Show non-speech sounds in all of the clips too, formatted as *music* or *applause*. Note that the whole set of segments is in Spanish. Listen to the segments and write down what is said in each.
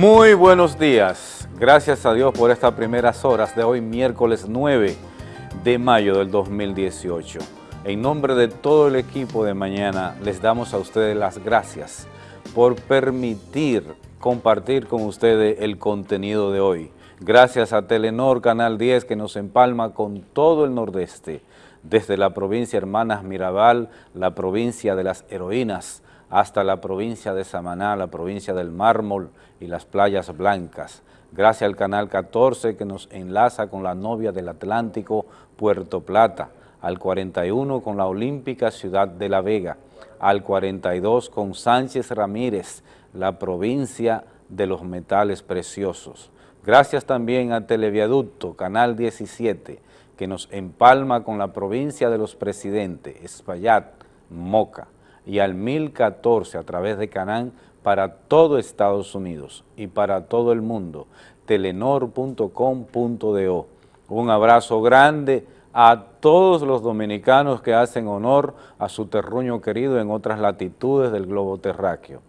Muy buenos días. Gracias a Dios por estas primeras horas de hoy, miércoles 9 de mayo del 2018. En nombre de todo el equipo de mañana, les damos a ustedes las gracias por permitir compartir con ustedes el contenido de hoy. Gracias a Telenor Canal 10 que nos empalma con todo el nordeste, desde la provincia Hermanas Mirabal, la provincia de las heroínas, hasta la provincia de Samaná, la provincia del Mármol y las playas blancas. Gracias al Canal 14 que nos enlaza con la novia del Atlántico, Puerto Plata, al 41 con la olímpica ciudad de La Vega, al 42 con Sánchez Ramírez, la provincia de los metales preciosos. Gracias también a Televiaducto, Canal 17, que nos empalma con la provincia de los presidentes, Espaillat, Moca, y al 1014 a través de Canán para todo Estados Unidos y para todo el mundo, telenor.com.do. Un abrazo grande a todos los dominicanos que hacen honor a su terruño querido en otras latitudes del globo terráqueo.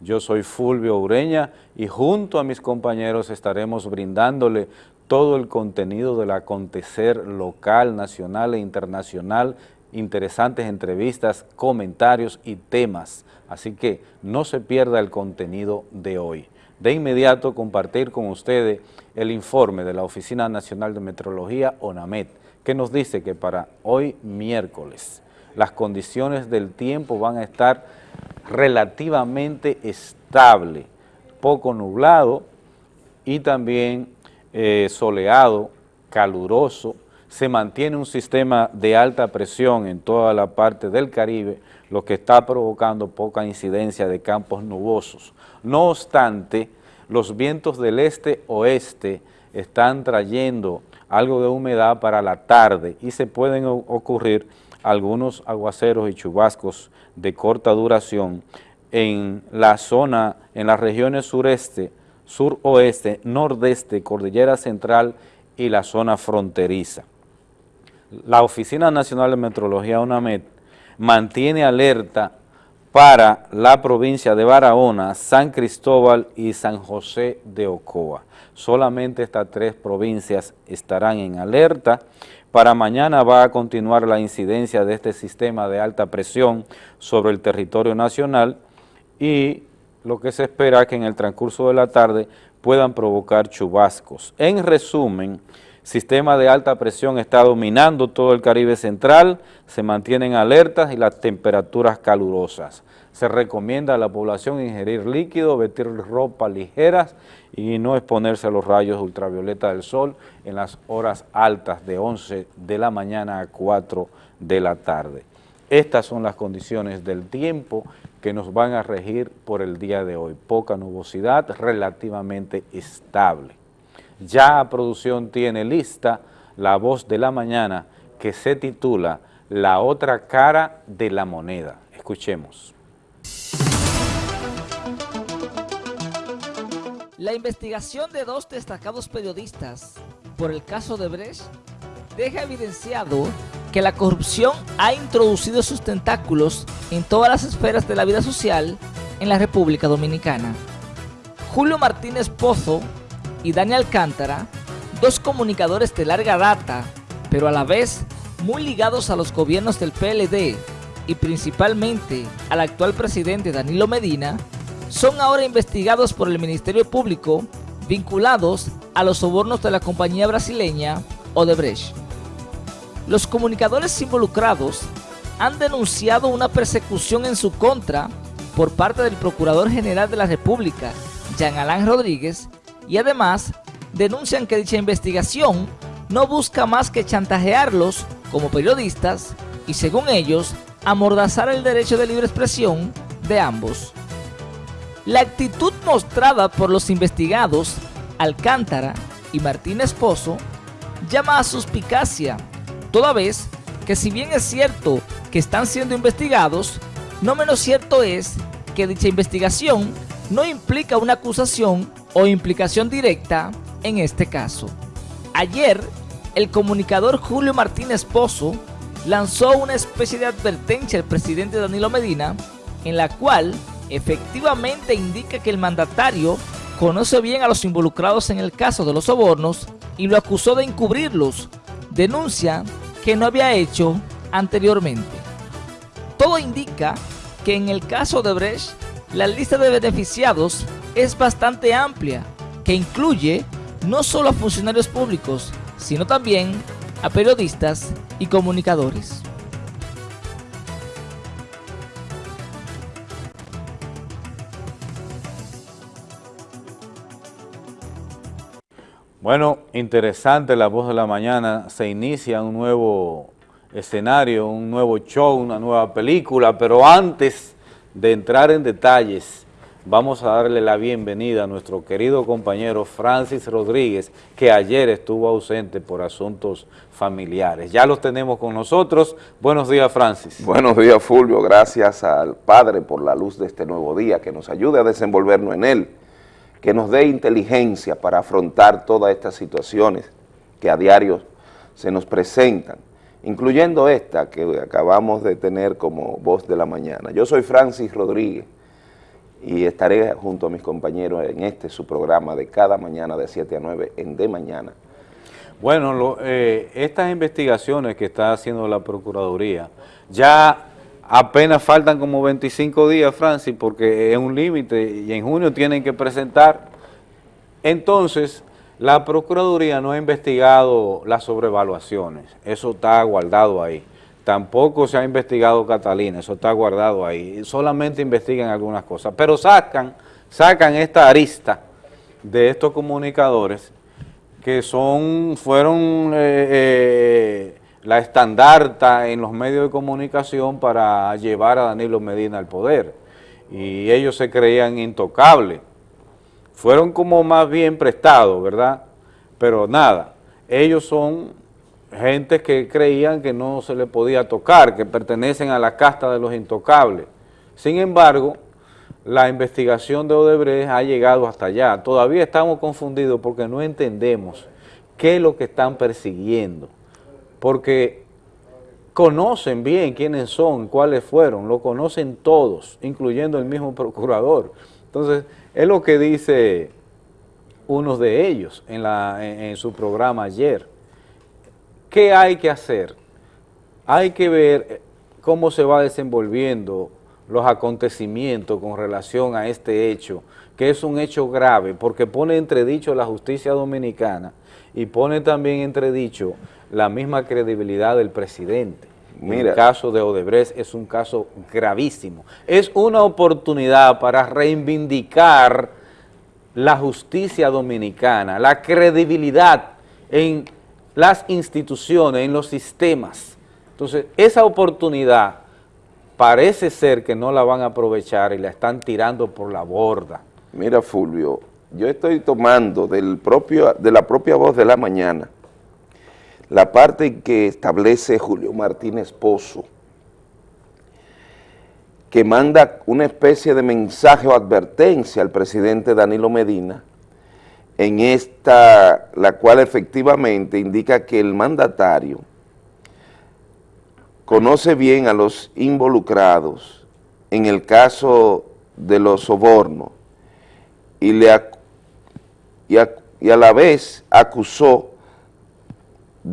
Yo soy Fulvio Ureña y junto a mis compañeros estaremos brindándole todo el contenido del acontecer local, nacional e internacional, interesantes entrevistas, comentarios y temas. Así que no se pierda el contenido de hoy. De inmediato compartir con ustedes el informe de la Oficina Nacional de Metrología, ONAMET, que nos dice que para hoy miércoles las condiciones del tiempo van a estar relativamente estable, poco nublado y también eh, soleado, caluroso, se mantiene un sistema de alta presión en toda la parte del Caribe, lo que está provocando poca incidencia de campos nubosos. No obstante, los vientos del este-oeste están trayendo algo de humedad para la tarde y se pueden ocurrir algunos aguaceros y chubascos de corta duración en la zona, en las regiones sureste, suroeste, nordeste, cordillera central y la zona fronteriza. La Oficina Nacional de Metrología, UNAMED, mantiene alerta para la provincia de Barahona, San Cristóbal y San José de Ocoa. Solamente estas tres provincias estarán en alerta. Para mañana va a continuar la incidencia de este sistema de alta presión sobre el territorio nacional y lo que se espera es que en el transcurso de la tarde puedan provocar chubascos. En resumen, sistema de alta presión está dominando todo el Caribe central, se mantienen alertas y las temperaturas calurosas. Se recomienda a la población ingerir líquido, vestir ropa ligeras y no exponerse a los rayos ultravioleta del sol en las horas altas de 11 de la mañana a 4 de la tarde. Estas son las condiciones del tiempo que nos van a regir por el día de hoy. Poca nubosidad, relativamente estable. Ya producción tiene lista la voz de la mañana que se titula La otra cara de la moneda. Escuchemos. La investigación de dos destacados periodistas por el caso de Brecht deja evidenciado que la corrupción ha introducido sus tentáculos en todas las esferas de la vida social en la República Dominicana. Julio Martínez Pozo y Daniel Alcántara, dos comunicadores de larga data, pero a la vez muy ligados a los gobiernos del PLD y principalmente al actual presidente Danilo Medina, son ahora investigados por el Ministerio Público vinculados a los sobornos de la compañía brasileña Odebrecht. Los comunicadores involucrados han denunciado una persecución en su contra por parte del Procurador General de la República, Jean Alain Rodríguez, y además denuncian que dicha investigación no busca más que chantajearlos como periodistas y según ellos, amordazar el derecho de libre expresión de ambos. La actitud mostrada por los investigados, Alcántara y Martín Esposo, llama a suspicacia, toda vez que si bien es cierto que están siendo investigados, no menos cierto es que dicha investigación no implica una acusación o implicación directa en este caso. Ayer, el comunicador Julio Martínez Pozo lanzó una especie de advertencia al presidente Danilo Medina en la cual efectivamente indica que el mandatario conoce bien a los involucrados en el caso de los sobornos y lo acusó de encubrirlos, denuncia que no había hecho anteriormente. Todo indica que en el caso de Brecht, la lista de beneficiados es bastante amplia, que incluye no solo a funcionarios públicos, sino también a periodistas y comunicadores. Bueno, interesante la voz de la mañana, se inicia un nuevo escenario, un nuevo show, una nueva película, pero antes de entrar en detalles, vamos a darle la bienvenida a nuestro querido compañero Francis Rodríguez, que ayer estuvo ausente por asuntos familiares. Ya los tenemos con nosotros. Buenos días, Francis. Buenos días, Fulvio. Gracias al Padre por la luz de este nuevo día, que nos ayude a desenvolvernos en él que nos dé inteligencia para afrontar todas estas situaciones que a diario se nos presentan, incluyendo esta que acabamos de tener como voz de la mañana. Yo soy Francis Rodríguez y estaré junto a mis compañeros en este su programa de cada mañana de 7 a 9 en De Mañana. Bueno, eh, estas investigaciones que está haciendo la Procuraduría ya Apenas faltan como 25 días, Francis, porque es un límite y en junio tienen que presentar. Entonces, la Procuraduría no ha investigado las sobrevaluaciones, eso está guardado ahí. Tampoco se ha investigado Catalina, eso está guardado ahí. Solamente investigan algunas cosas, pero sacan, sacan esta arista de estos comunicadores que son, fueron... Eh, eh, la estandarta en los medios de comunicación para llevar a Danilo Medina al poder. Y ellos se creían intocables. Fueron como más bien prestados, ¿verdad? Pero nada, ellos son gente que creían que no se le podía tocar, que pertenecen a la casta de los intocables. Sin embargo, la investigación de Odebrecht ha llegado hasta allá. Todavía estamos confundidos porque no entendemos qué es lo que están persiguiendo porque conocen bien quiénes son, cuáles fueron, lo conocen todos, incluyendo el mismo procurador. Entonces, es lo que dice uno de ellos en, en, su programa ayer. ¿Qué hay que hacer? Hay que ver cómo se va desenvolviendo los acontecimientos con relación a este hecho, que es un hecho grave, porque pone entredicho la justicia dominicana y pone también entredicho la misma credibilidad del presidente. Mira. El caso de Odebrecht es un caso gravísimo. Es una oportunidad para reivindicar la justicia dominicana, la credibilidad en las instituciones, en los sistemas. Entonces, esa oportunidad parece ser que no la van a aprovechar y la están tirando por la borda. Mira, Fulvio, yo estoy tomando del propio, de la propia voz de la mañana la parte que establece Julio Martínez Pozo, que manda una especie de mensaje o advertencia al presidente Danilo Medina, en esta, la cual efectivamente indica que el mandatario conoce bien a los involucrados en el caso de los sobornos y, le, y a la vez acusó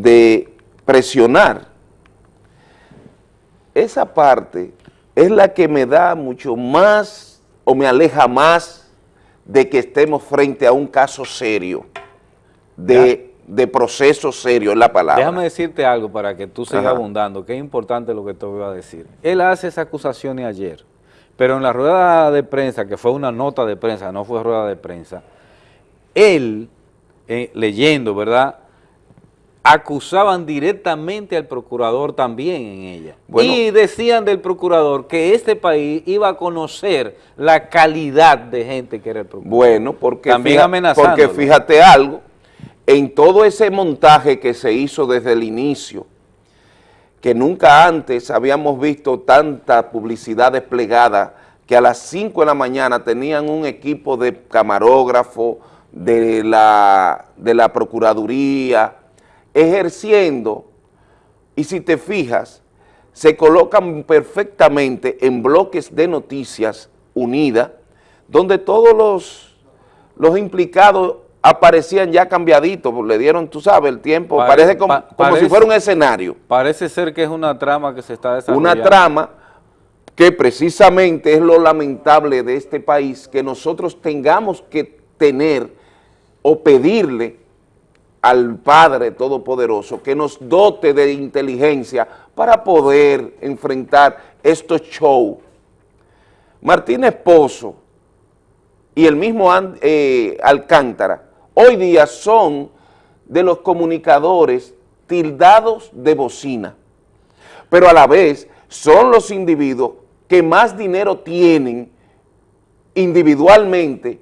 de presionar. Esa parte es la que me da mucho más o me aleja más de que estemos frente a un caso serio, de, proceso serio, es la palabra. Déjame decirte algo para que tú sigas abundando, que es importante lo que te voy a decir. Él hace esa acusación ayer, pero en la rueda de prensa, que fue una nota de prensa, no fue rueda de prensa, él, eh, leyendo, ¿verdad?, acusaban directamente al procurador también en ella. y decían del procurador que este país iba a conocer la calidad de gente que era el procurador. Bueno, porque, también porque fíjate algo, en todo ese montaje que se hizo desde el inicio, que nunca antes habíamos visto tanta publicidad desplegada, que a las 5 de la mañana tenían un equipo de camarógrafo, de la, de la Procuraduría, ejerciendo, y si te fijas, se colocan perfectamente en bloques de noticias unidas, donde todos los, los implicados aparecían ya cambiaditos, le dieron, tú sabes, el tiempo, parece, como, si fuera un escenario. Parece ser que es una trama que se está desarrollando. Una trama que precisamente es lo lamentable de este país, que nosotros tengamos que tener o pedirle al Padre Todopoderoso que nos dote de inteligencia para poder enfrentar estos shows. Martínez Pozo y el mismo eh, Alcántara hoy día son de los comunicadores tildados de bocina, pero a la vez son los individuos que más dinero tienen individualmente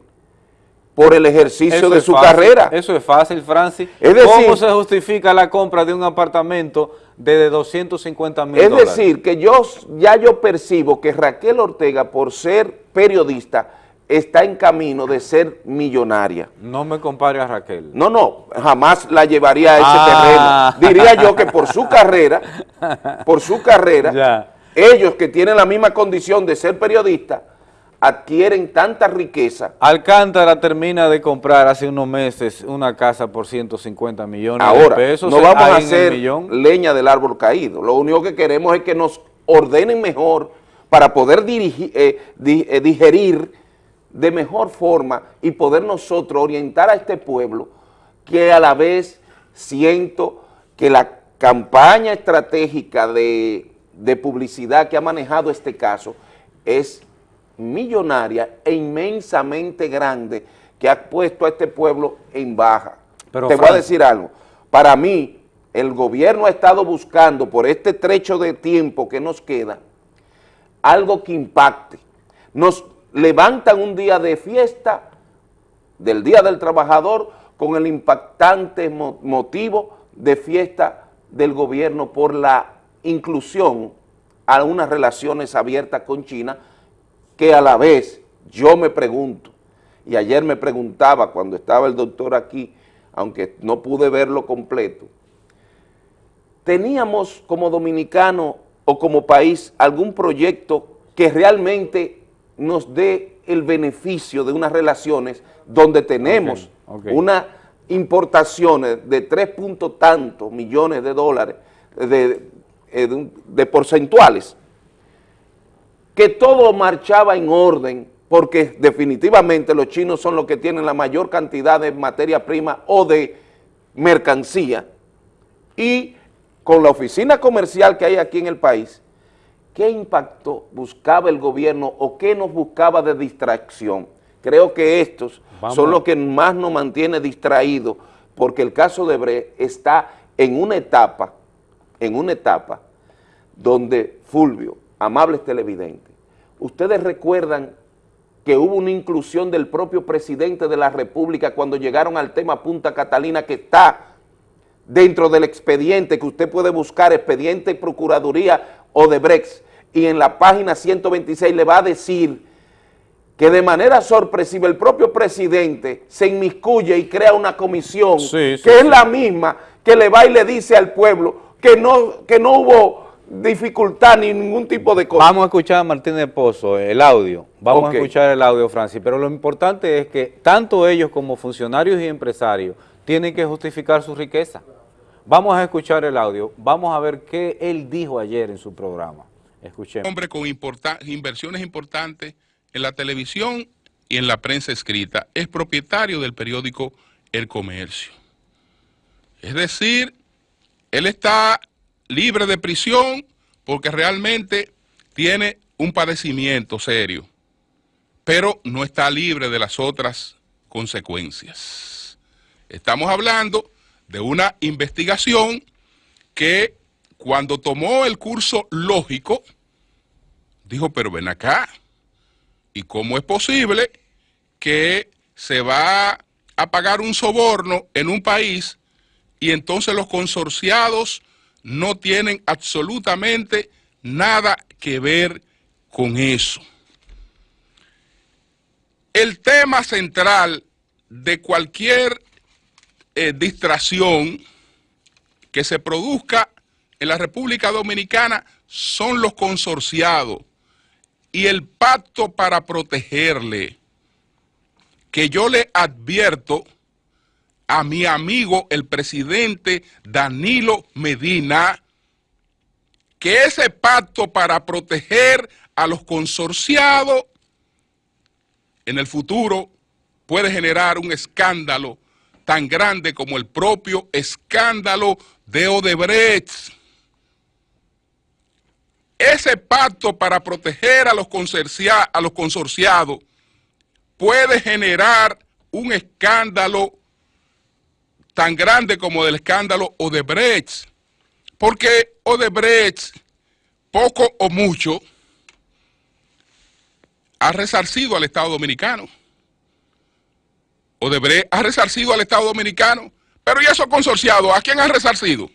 por el ejercicio de su carrera. Eso es fácil, Francis. Es decir, ¿Cómo se justifica la compra de un apartamento de 250 mil dólares? Es decir, que yo ya yo percibo que Raquel Ortega, por ser periodista, está en camino de ser millonaria. No me compare a Raquel. No, no, jamás la llevaría a ese ah. terreno. Diría yo que por su carrera, *laughs* por su carrera, ellos que tienen la misma condición de ser periodistas, adquieren tanta riqueza. Alcántara termina de comprar hace unos meses una casa por 150 millones de pesos. no vamos a hacer leña del árbol caído. Lo único que queremos es que nos ordenen mejor para poder dirigir, eh, eh, digerir de mejor forma y poder nosotros orientar a este pueblo que a la vez siento que la campaña estratégica de, de publicidad que ha manejado este caso es millonaria e inmensamente grande que ha puesto a este pueblo en baja. Pero, Te voy a decir algo, para mí el gobierno ha estado buscando por este trecho de tiempo que nos queda algo que impacte. Nos levantan un día de fiesta del Día del Trabajador con el impactante motivo de fiesta del gobierno por la inclusión a unas relaciones abiertas con China que a la vez yo me pregunto, y ayer me preguntaba cuando estaba el doctor aquí, aunque no pude verlo completo, ¿teníamos como dominicano o como país algún proyecto que realmente nos dé el beneficio de unas relaciones donde tenemos unas importaciones de tres puntos tantos millones de dólares de, eh, de porcentuales que todo marchaba en orden, porque definitivamente los chinos son los que tienen la mayor cantidad de materia prima o de mercancía, y con la oficina comercial que hay aquí en el país, ¿qué impacto buscaba el gobierno o qué nos buscaba de distracción? Creo que estos son los que más nos mantiene distraídos, porque el caso de Bre está en una etapa, en una etapa donde Fulvio, amables televidentes, ustedes recuerdan que hubo una inclusión del propio presidente de la República cuando llegaron al tema Punta Catalina que está dentro del expediente que usted puede buscar, expediente Procuraduría o de Brex, y en la página 126 le va a decir que de manera sorpresiva el propio presidente se inmiscuye y crea una comisión que es la misma que le va y le dice al pueblo que no, que no hubo dificultad ni ningún tipo de cosa. Vamos a escuchar a Martínez Pozo, el audio. Vamos a escuchar el audio, Francis. Pero lo importante es que tanto ellos como funcionarios y empresarios tienen que justificar su riqueza. Vamos a escuchar el audio. Vamos a ver qué él dijo ayer en su programa. Escuchemos. Hombre con inversiones importantes en la televisión y en la prensa escrita. Es propietario del periódico El Comercio. Es decir, él está libre de prisión porque realmente tiene un padecimiento serio, pero no está libre de las otras consecuencias. Estamos hablando de una investigación que cuando tomó el curso lógico, dijo, pero ven acá, ¿y cómo es posible que se va a pagar un soborno en un país y entonces los consorciados no tienen absolutamente nada que ver con eso. El tema central de cualquier eh, distracción que se produzca en la República Dominicana son los consorciados y el pacto para protegerle. que yo le advierto a mi amigo el presidente Danilo Medina que ese pacto para proteger a los consorciados en el futuro puede generar un escándalo tan grande como el propio escándalo de Odebrecht. Ese pacto para proteger a los, a los consorciados puede generar un escándalo tan grande como el escándalo Odebrecht, porque Odebrecht, poco o mucho, ha resarcido al Estado Dominicano. Odebrecht ha resarcido al Estado Dominicano, pero ¿y esos consorciados? ¿A quién ha resarcido?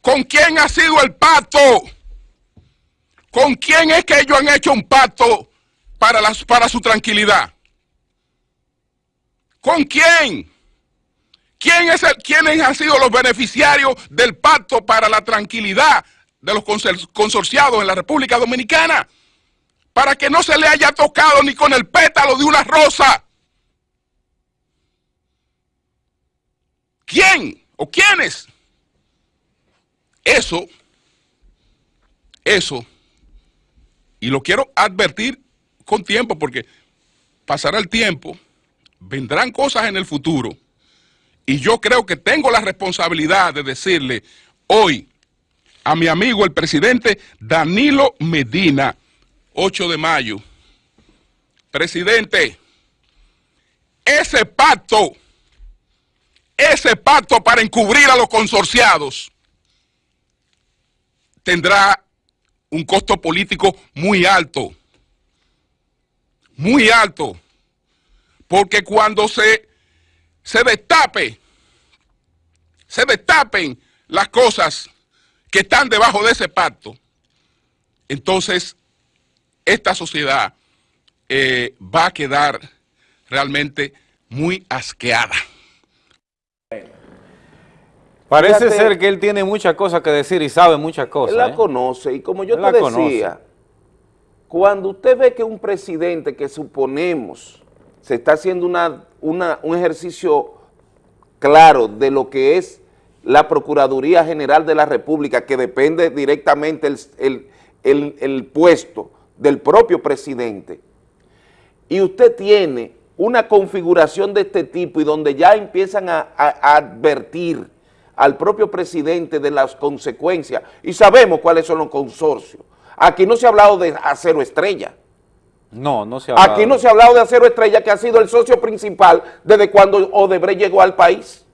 ¿Con quién ha sido el pacto? ¿Con quién es que ellos han hecho un pacto para su tranquilidad? ¿Con quién? ¿Quién es el, ¿Quiénes han sido los beneficiarios del pacto para la tranquilidad de los consorciados en la República Dominicana? Para que no se le haya tocado ni con el pétalo de una rosa. ¿Quién o quiénes? Eso, eso, y lo quiero advertir con tiempo porque pasará el tiempo, vendrán cosas en el futuro y yo creo que tengo la responsabilidad de decirle hoy a mi amigo el presidente Danilo Medina, 8 de mayo, presidente, ese pacto, ese pacto para encubrir a los consorciados tendrá un costo político muy alto, muy alto, porque cuando se, se destape, se destapen las cosas que están debajo de ese pacto, entonces esta sociedad eh, va a quedar realmente muy asqueada. Parece ser que él tiene muchas cosas que decir y sabe muchas cosas. Él la ¿eh? conoce y como yo te decía, cuando usted ve que un presidente que suponemos se está haciendo una, un ejercicio claro de lo que es la Procuraduría General de la República, que depende directamente el, el puesto del propio presidente, y usted tiene una configuración de este tipo y donde ya empiezan a advertir al propio presidente de las consecuencias y sabemos cuáles son los consorcios. Aquí no se ha hablado de acero estrella. No, no se ha hablado. Aquí no se ha hablado de acero estrella que ha sido el socio principal desde cuando Odebrecht llegó al país.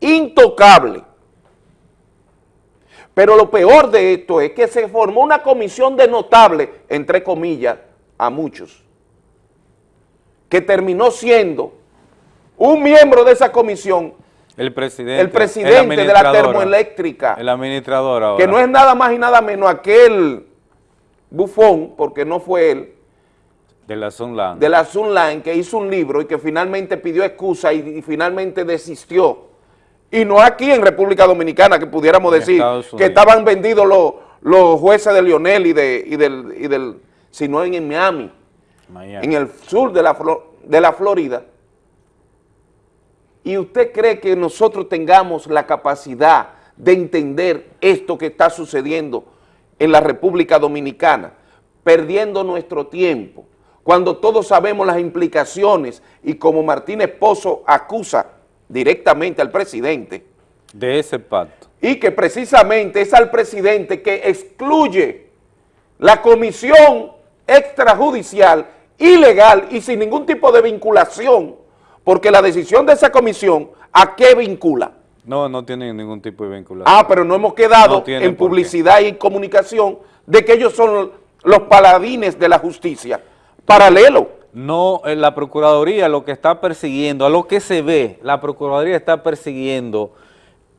Intocable. Pero lo peor de esto es que se formó una comisión de notable, entre comillas, a muchos, que terminó siendo un miembro de esa comisión el presidente. El presidente de la termoeléctrica. El administrador ahora. Que no es nada más y nada menos aquel bufón, porque no fue él. De la Sunline. De la Sunline, que hizo un libro y que finalmente pidió excusa y, finalmente desistió. Y no aquí en República Dominicana, que pudiéramos decir que estaban vendidos los, los jueces de Lionel y, de, y del, y del, sino en, Miami, Miami, en el sur de la, de la Florida, ¿Y usted cree que nosotros tengamos la capacidad de entender esto que está sucediendo en la República Dominicana, perdiendo nuestro tiempo, cuando todos sabemos las implicaciones y como Martínez Pozo acusa directamente al presidente. De ese pacto. Y que precisamente es al presidente que excluye la comisión extrajudicial ilegal y sin ningún tipo de vinculación porque la decisión de esa comisión, ¿a qué vincula? No, no tiene ningún tipo de vinculación. Ah, pero no hemos quedado en publicidad y comunicación de que ellos son los paladines de la justicia. Paralelo. No, eh, la Procuraduría lo que está persiguiendo, a lo que se ve, la Procuraduría está persiguiendo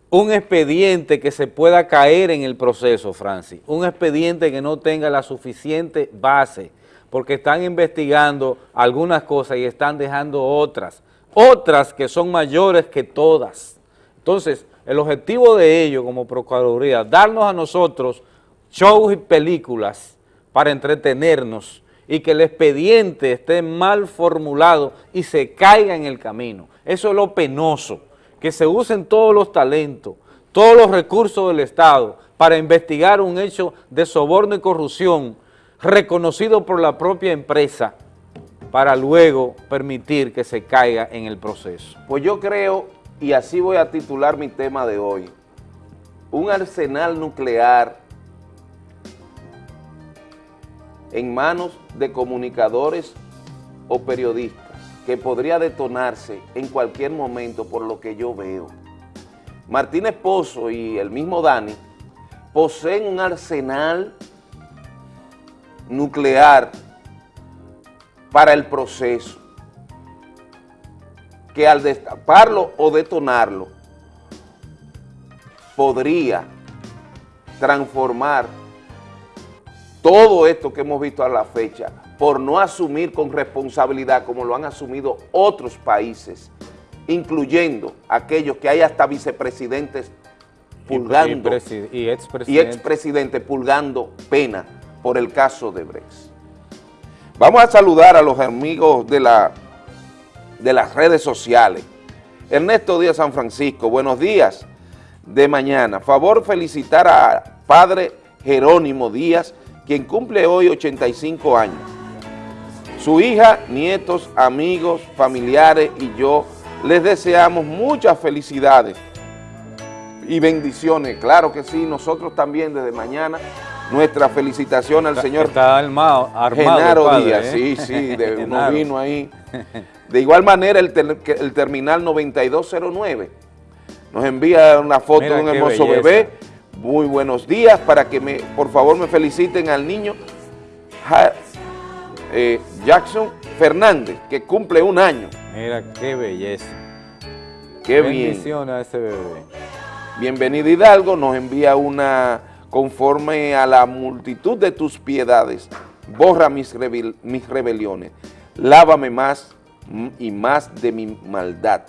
un expediente que se pueda caer en el proceso, Francis, un expediente que no tenga la suficiente base, porque están investigando algunas cosas y están dejando otras otras que son mayores que todas. Entonces, el objetivo de ello como Procuraduría, darnos a nosotros shows y películas para entretenernos y que el expediente esté mal formulado y se caiga en el camino. Eso es lo penoso, que se usen todos los talentos, todos los recursos del Estado para investigar un hecho de soborno y corrupción reconocido por la propia empresa para luego permitir que se caiga en el proceso. Pues yo creo, y así voy a titular mi tema de hoy, un arsenal nuclear en manos de comunicadores o periodistas que podría detonarse en cualquier momento por lo que yo veo. Martínez Pozo y el mismo Dani poseen un arsenal nuclear para el proceso que al destaparlo o detonarlo podría transformar todo esto que hemos visto a la fecha por no asumir con responsabilidad como lo han asumido otros países, incluyendo aquellos que hay hasta vicepresidentes pulgando y, expresidentes pulgando pena por el caso de Brex. Vamos a saludar a los amigos de, la, de las redes sociales. Ernesto Díaz San Francisco, buenos días de mañana. Favor felicitar a padre Jerónimo Díaz, quien cumple hoy 85 años. Su hija, nietos, amigos, familiares y yo les deseamos muchas felicidades y bendiciones. Claro que sí, nosotros también desde mañana nuestra felicitación al señor está armado, Genaro Díaz, ¿eh? sí, sí, *laughs* de uno vino ahí. *laughs* De igual manera el, el, terminal 9209 nos envía una foto de un hermoso bebé. Muy buenos días para que me, por favor me feliciten al niño eh, Jackson Fernández, que cumple un año. Mira qué belleza. Qué Bendición a ese bebé. Bienvenido Hidalgo, nos envía una conforme a la multitud de tus piedades, borra mis, mis rebeliones, lávame más y más de mi maldad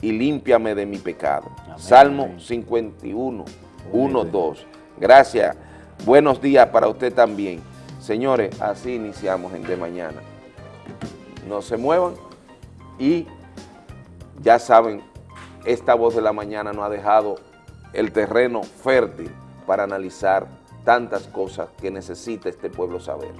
y límpiame de mi pecado. Salmo 51, 1, 2. Gracias. Buenos días para usted también. Señores, así iniciamos en De Mañana. No se muevan y ya saben, esta voz de la mañana nos ha dejado el terreno fértil para analizar tantas cosas que necesita este pueblo saber.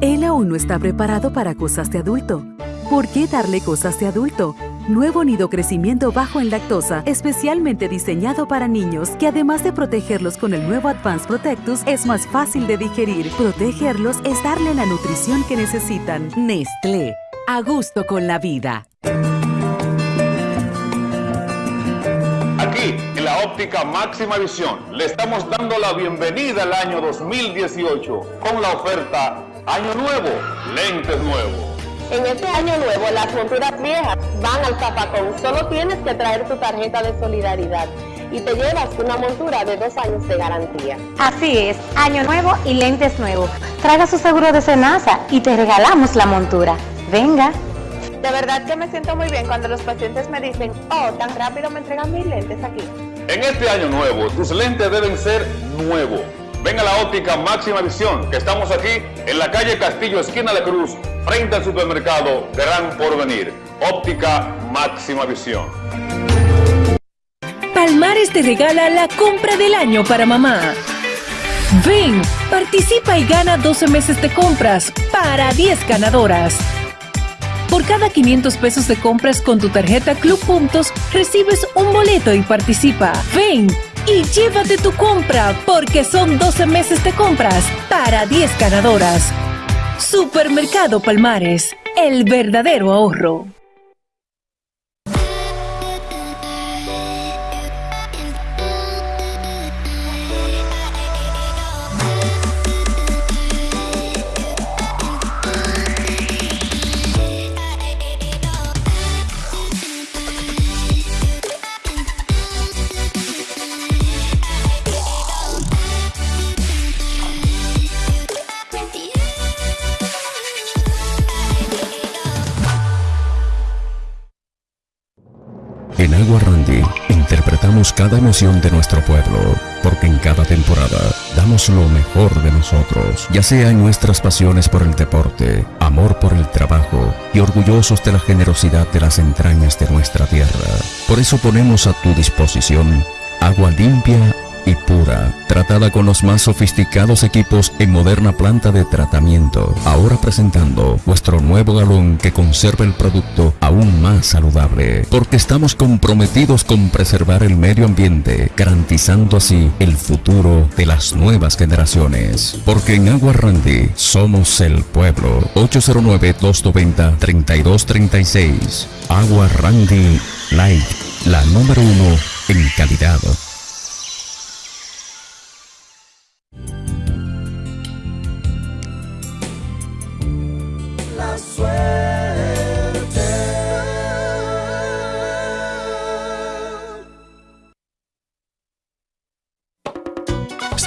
Él aún no está preparado para cosas de adulto. ¿Por qué darle cosas de adulto? Nuevo nido crecimiento bajo en lactosa, especialmente diseñado para niños, que además de protegerlos con el nuevo Advanced Protectus, es más fácil de digerir. Protegerlos es darle la nutrición que necesitan. Nestlé, a gusto con la vida. Aquí, en la óptica máxima visión, le estamos dando la bienvenida al año 2018 con la oferta Año Nuevo, lentes nuevos en este año nuevo, las monturas viejas van al zapacón. Solo tienes que traer tu tarjeta de solidaridad y te llevas una montura de dos años de garantía. Así es, año nuevo y lentes nuevos. Traiga su seguro de cenaza y te regalamos la montura. Venga. De verdad que me siento muy bien cuando los pacientes me dicen, oh, tan rápido me entregan mis lentes aquí. En este año nuevo, tus lentes deben ser nuevos. Ven a la óptica máxima visión, que estamos aquí en la calle Castillo, esquina de Cruz, frente al supermercado Gran Porvenir. Óptica máxima visión. Palmares te regala la compra del año para mamá. Ven, participa y gana 12 meses de compras para 10 ganadoras. Por cada 500 pesos de compras con tu tarjeta Club Puntos, recibes un boleto y participa. Ven y llévate tu compra porque son 12 meses de compras para 10 ganadoras. Supermercado Palmares, el verdadero ahorro. Cada emoción de nuestro pueblo, porque en cada temporada damos lo mejor de nosotros, ya sea en nuestras pasiones por el deporte, amor por el trabajo y orgullosos de la generosidad de las entrañas de nuestra tierra. Por eso ponemos a tu disposición agua limpia y pura, tratada con los más sofisticados equipos en moderna planta de tratamiento. Ahora presentando vuestro nuevo galón que conserva el producto aún más saludable, porque estamos comprometidos con preservar el medio ambiente, garantizando así el futuro de las nuevas generaciones. Porque en Agua Randy somos el pueblo. 809-290-3236. Agua Randy Light, la número uno en calidad.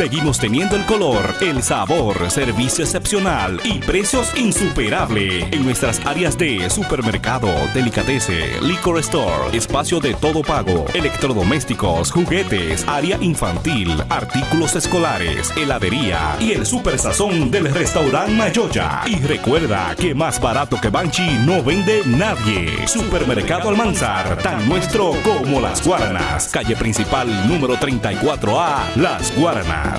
Seguimos teniendo el color, el sabor, servicio excepcional y precios insuperables en nuestras áreas de supermercado, delicatese, liquor store, espacio de todo pago, electrodomésticos, juguetes, área infantil, artículos escolares, heladería y el super sazón del restaurante Mayoya. Y recuerda que más barato que Banchi no vende nadie. Supermercado Almanzar, tan nuestro como las Guaranas. Calle principal número 34A, Las Guaranas.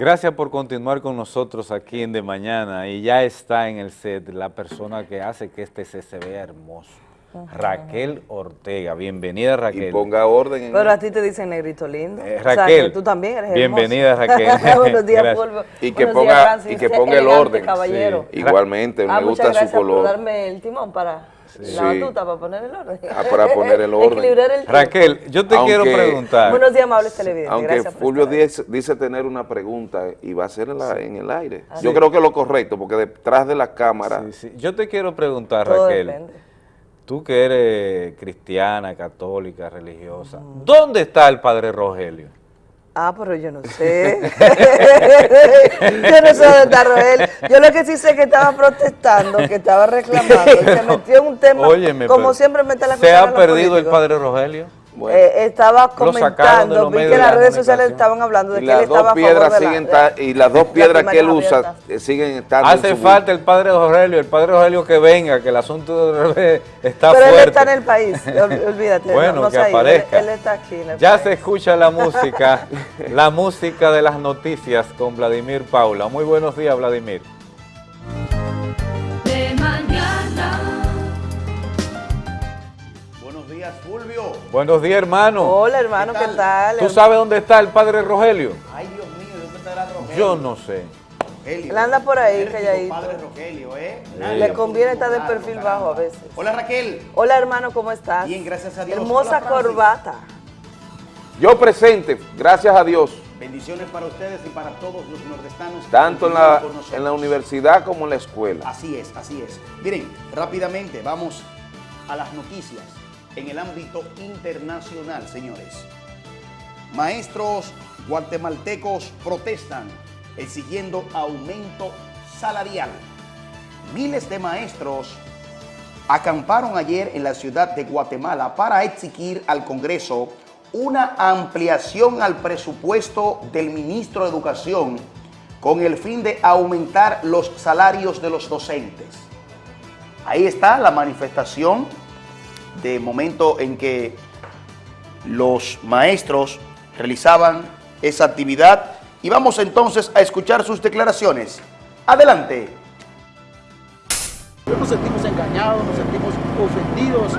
Gracias por continuar con nosotros aquí en De Mañana y ya está en el set la persona que hace que este set se vea hermoso. Raquel Ortega. Bienvenida, Raquel. Y ponga orden. En Pero a ti te dicen negrito lindo. Eh, Raquel. tú también eres Bienvenida, Raquel. *laughs* Buenos *laughs* días, Fulvio. Y que ponga, y que ponga el orden. Caballero. Igualmente, ah, me gusta su color. por darme el timón para la batuta, para poner el orden. Ah, para poner el *laughs* orden. el Raquel, yo te quiero preguntar. Buenos días, amables televidentes. Aunque Fulvio dice, dice, tener una pregunta y va a ser en, la, en el aire. Yo creo que es lo correcto, porque detrás de la cámara... Yo te quiero preguntar, Raquel. Tú que eres cristiana, católica, religiosa, ¿dónde está el Padre Rogelio? Ah, pero yo no sé. *laughs* yo no sé dónde está Rogelio. Yo lo que sí sé es que estaba protestando, que estaba reclamando, se metió en un tema, como siempre mete la ¿Se ha perdido el Padre Rogelio? Eh, estaba comentando, vi que las redes sociales estaban hablando de que él estaba piedras siguen Y las dos piedras que él usa eh, siguen estando Hace falta el padre Rogelio, el padre Rogelio que venga, que el asunto de está fuerte. Pero él está en el país, *laughs* olvídate. bueno, que aparezca. Él, está aquí ya se escucha la música, *laughs* la música de las noticias con Vladimir Paula. Muy buenos días, Vladimir. Buenos días, hermano. Hola, hermano, ¿qué tal? ¿Tú sabes dónde está el padre Rogelio? Ay, Dios mío, ¿dónde estará Rogelio? Yo no sé. Él anda por ahí, calladito. padre Rogelio, ¿eh? Le conviene estar de perfil bajo a veces. Hola, Raquel. Hola, hermano, ¿cómo estás? Bien, gracias a Dios. Hermosa corbata. Yo presente, gracias a Dios. Bendiciones para ustedes y para todos los nordestanos. Tanto en la, en la universidad como en la escuela. Así es, así es. Miren, rápidamente vamos a las noticias en el ámbito internacional, señores. Maestros guatemaltecos protestan exigiendo aumento salarial. Miles de maestros acamparon ayer en la ciudad de Guatemala para exigir al Congreso una ampliación al presupuesto del ministro de Educación con el fin de aumentar los salarios de los docentes. Ahí está la manifestación de momento en que los maestros realizaban esa actividad y vamos entonces a escuchar sus declaraciones. Adelante. Nos sentimos engañados, nos sentimos ofendidos,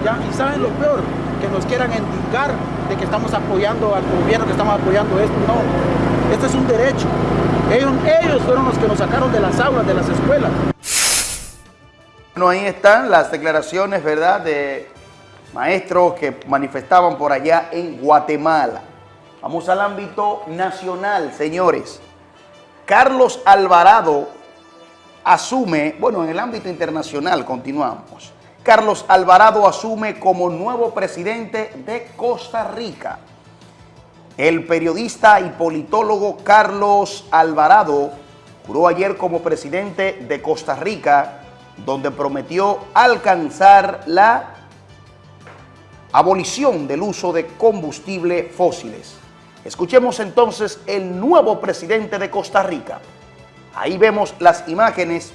y saben lo peor, que nos quieran indicar de que estamos apoyando al gobierno, que estamos apoyando esto, no, esto es un derecho. Ellos, ellos fueron los que nos sacaron de las aulas, de las escuelas. Bueno, ahí están las declaraciones, ¿verdad?, de maestros que manifestaban por allá en Guatemala. Vamos al ámbito nacional, señores. Carlos Alvarado asume, bueno, en el ámbito internacional continuamos. Carlos Alvarado asume como nuevo presidente de Costa Rica. El periodista y politólogo Carlos Alvarado juró ayer como presidente de Costa Rica, donde prometió alcanzar la abolición del uso de combustible fósiles. Escuchemos entonces el nuevo presidente de Costa Rica. Ahí vemos las imágenes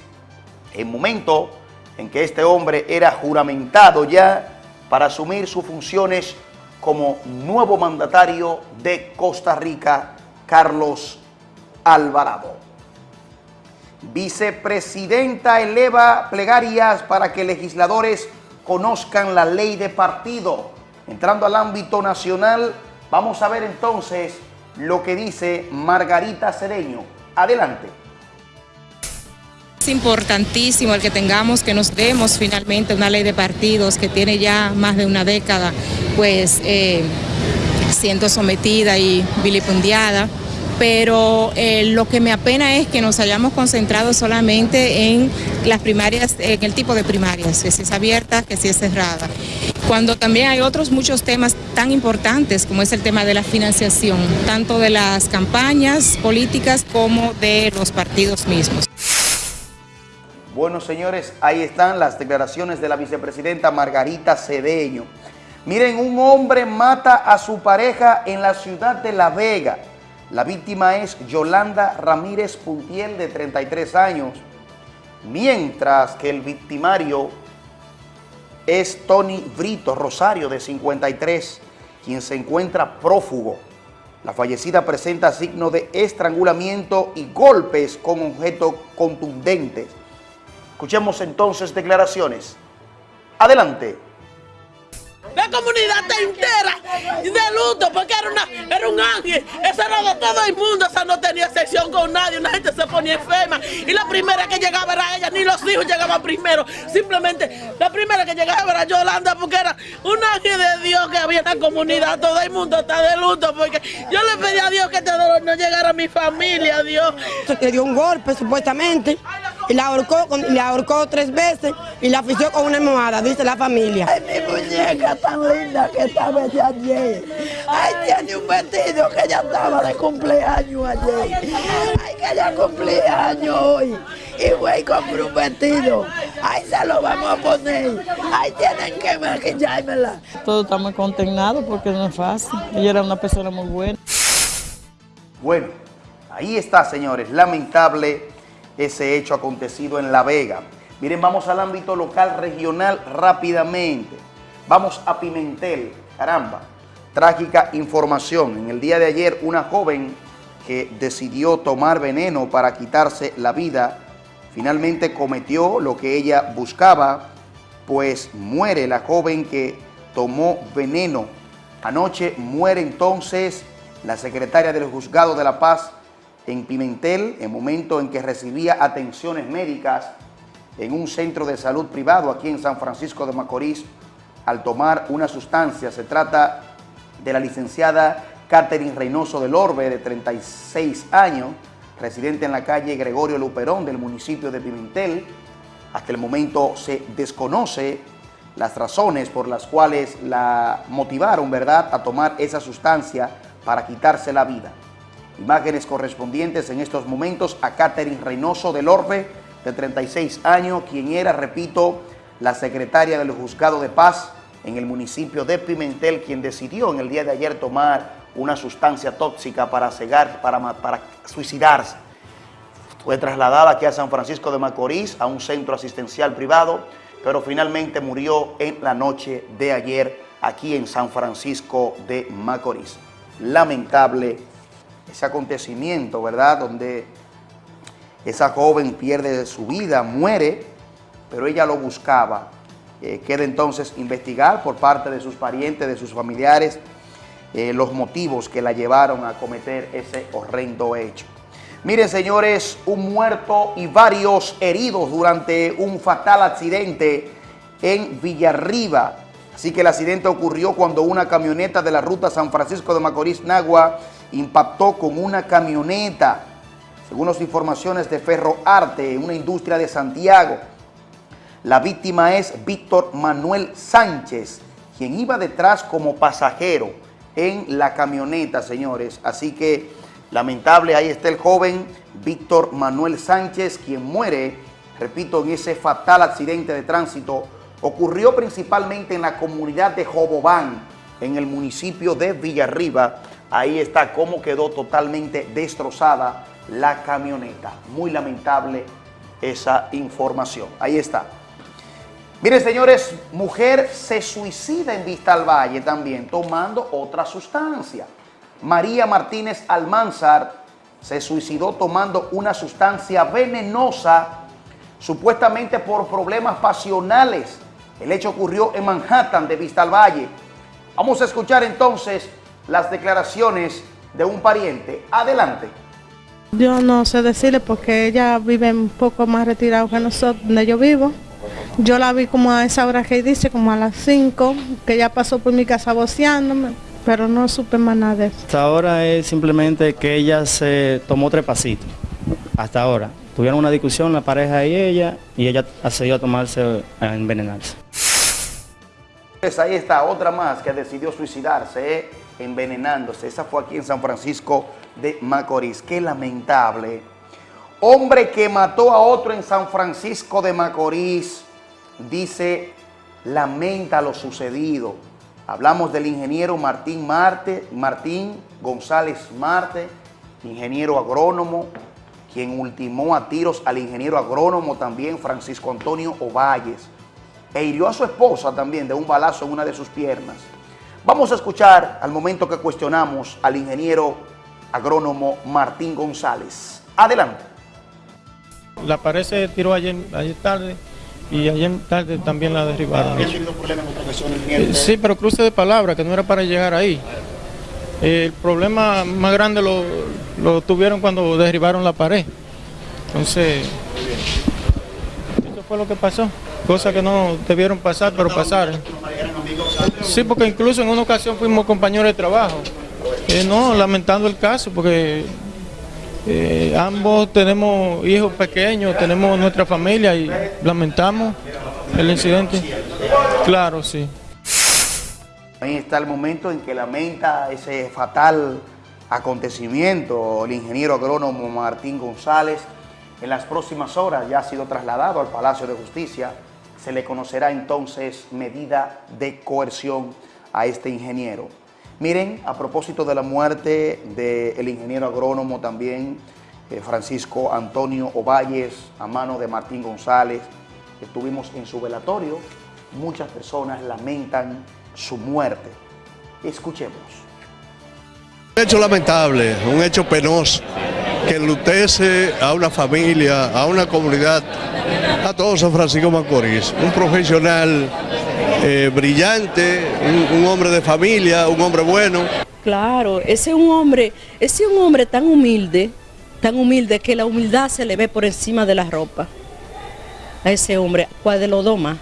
en momento en que este hombre era juramentado ya para asumir sus funciones como nuevo mandatario de Costa Rica, Carlos Alvarado. Vicepresidenta eleva plegarias para que legisladores conozcan la ley de partido. Entrando al ámbito nacional, vamos a ver entonces lo que dice Margarita Cedeño. Adelante. Es importantísimo el que tengamos, que nos demos finalmente una ley de partidos que tiene ya más de una década, pues eh, siendo sometida y vilipendiada pero eh, lo que me apena es que nos hayamos concentrado solamente en las primarias, en el tipo de primarias, que si es abierta, que si es cerrada. Cuando también hay otros muchos temas tan importantes como es el tema de la financiación, tanto de las campañas políticas como de los partidos mismos. Bueno, señores, ahí están las declaraciones de la vicepresidenta Margarita Cedeño. Miren, un hombre mata a su pareja en la ciudad de La Vega. La víctima es Yolanda Ramírez Puntiel, de 33 años, mientras que el victimario es Tony Brito Rosario, de 53, quien se encuentra prófugo. La fallecida presenta signo de estrangulamiento y golpes con objetos contundentes. Escuchemos entonces declaraciones. Adelante la comunidad está entera de luto porque era, una, era un ángel, ese era de todo el mundo, esa no tenía sección con nadie, una gente se ponía enferma. Y la primera que llegaba era ella, ni los hijos llegaban primero, simplemente la primera que llegaba era Yolanda porque era un ángel de Dios que había en la comunidad, todo el mundo está de luto porque yo le pedí a Dios que este dolor no llegara a mi familia, Dios. Se dio un golpe supuestamente y la ahorcó, la ahorcó tres veces y la afició con una almohada, dice la familia. Ay, mi muñeca tan linda que estaba de ayer. Ay, tiene un vestido que ya estaba de cumpleaños ayer. Ay, que ya cumpleaños hoy. Y güey compró un vestido. Ay, se lo vamos a poner. Ay, tienen que maquillármela. Todo está muy contenado porque no es fácil. Ella era una persona muy buena. Bueno, ahí está, señores. Lamentable ese hecho acontecido en La Vega. Miren, vamos al ámbito local regional rápidamente. Vamos a Pimentel, caramba. Trágica información. En el día de ayer, una joven que decidió tomar veneno para quitarse la vida, finalmente cometió lo que ella buscaba, pues muere la joven que tomó veneno. Anoche muere entonces la secretaria del Juzgado de la Paz, en Pimentel, en momento en que recibía atenciones médicas en un centro de salud privado aquí en San Francisco de Macorís, al tomar una sustancia. Se trata de la licenciada Catherine Reynoso del Orbe, de 36 años, residente en la calle Gregorio Luperón del municipio de Pimentel. Hasta el momento se desconoce las razones por las cuales la motivaron, ¿verdad?, a tomar esa sustancia para quitarse la vida. Imágenes correspondientes en estos momentos a Catherine Reynoso del Orbe, de 36 años, quien era, repito, la secretaria del Juzgado de Paz en el municipio de Pimentel, quien decidió en el día de ayer tomar una sustancia tóxica para cegar, para, para suicidarse. Fue trasladada aquí a San Francisco de Macorís, a un centro asistencial privado, pero finalmente murió en la noche de ayer aquí en San Francisco de Macorís. Lamentable ese acontecimiento, ¿verdad? Donde esa joven pierde su vida, muere, pero ella lo buscaba. Eh, queda entonces investigar por parte de sus parientes, de sus familiares, eh, los motivos que la llevaron a cometer ese horrendo hecho. Miren, señores, un muerto y varios heridos durante un fatal accidente en Villarriba. Así que el accidente ocurrió cuando una camioneta de la ruta San Francisco de Macorís-Nagua impactó con una camioneta, según las informaciones de Ferro Arte, una industria de Santiago. La víctima es Víctor Manuel Sánchez, quien iba detrás como pasajero. en la camioneta, señores. Así que lamentable, ahí está el joven Víctor Manuel Sánchez, quien muere, repito, en ese fatal accidente de tránsito. Ocurrió principalmente en la comunidad de Jobobán, en el municipio de Villarriba. Ahí está cómo quedó totalmente destrozada la camioneta. Muy lamentable esa información. Ahí está. Miren, señores, mujer se suicida en Vista al Valle también, tomando otra sustancia. María Martínez Almanzar se suicidó tomando una sustancia venenosa, supuestamente por problemas pasionales. El hecho ocurrió en Manhattan de Vista al Valle. Vamos a escuchar entonces las declaraciones de un pariente. Adelante. Yo no sé decirle porque ella vive un poco más retirado que nosotros, donde yo vivo. Yo la vi como a esa hora que dice, como a las 5, que ella pasó por mi casa boceándome, pero no supe más nada de eso. Hasta ahora es simplemente que ella se tomó tres pasitos, hasta ahora. Tuvieron una discusión la pareja y ella, y ella accedió a tomarse, a envenenarse. Pues ahí está otra más que decidió suicidarse, ¿eh? Envenenándose. Esa fue aquí en San Francisco de Macorís. Qué lamentable. Hombre que mató a otro en San Francisco de Macorís, dice, lamenta lo sucedido. Hablamos del ingeniero Martín Marte, Martín González Marte, ingeniero agrónomo, quien ultimó a tiros al ingeniero agrónomo también Francisco Antonio Ovalles, e hirió a su esposa también de un balazo en una de sus piernas. Vamos a escuchar al momento que cuestionamos al ingeniero agrónomo Martín González. Adelante. La pared se tiró ayer, ayer tarde y ayer tarde también la derribaron. Sí, pero cruce de palabra, que no era para llegar ahí. El problema más grande lo, lo tuvieron cuando derribaron la pared. Entonces, eso fue lo que pasó. Cosa que no debieron pasar, pero pasaron. Sí, porque incluso en una ocasión fuimos compañeros de trabajo. Eh, no, lamentando el caso, porque eh, ambos tenemos hijos pequeños, tenemos nuestra familia y lamentamos el incidente. Claro, sí. Ahí está el momento en que lamenta ese fatal acontecimiento el ingeniero agrónomo Martín González. En las próximas horas ya ha sido trasladado al Palacio de Justicia. Se le conocerá entonces medida de coerción a este ingeniero. Miren, a propósito de la muerte del ingeniero agrónomo también, eh, Francisco Antonio Ovalles, a mano de Martín González, estuvimos en su velatorio, muchas personas lamentan su muerte. Escuchemos. Un hecho lamentable, un hecho penoso, que enlutece a una familia, a una comunidad, a todo San Francisco Macorís. Un profesional eh, brillante, un, hombre de familia, un hombre bueno. Claro, ese es un hombre, ese es un hombre tan humilde, tan humilde que la humildad se le ve por encima de la ropa. A ese hombre, Cuadelodoma.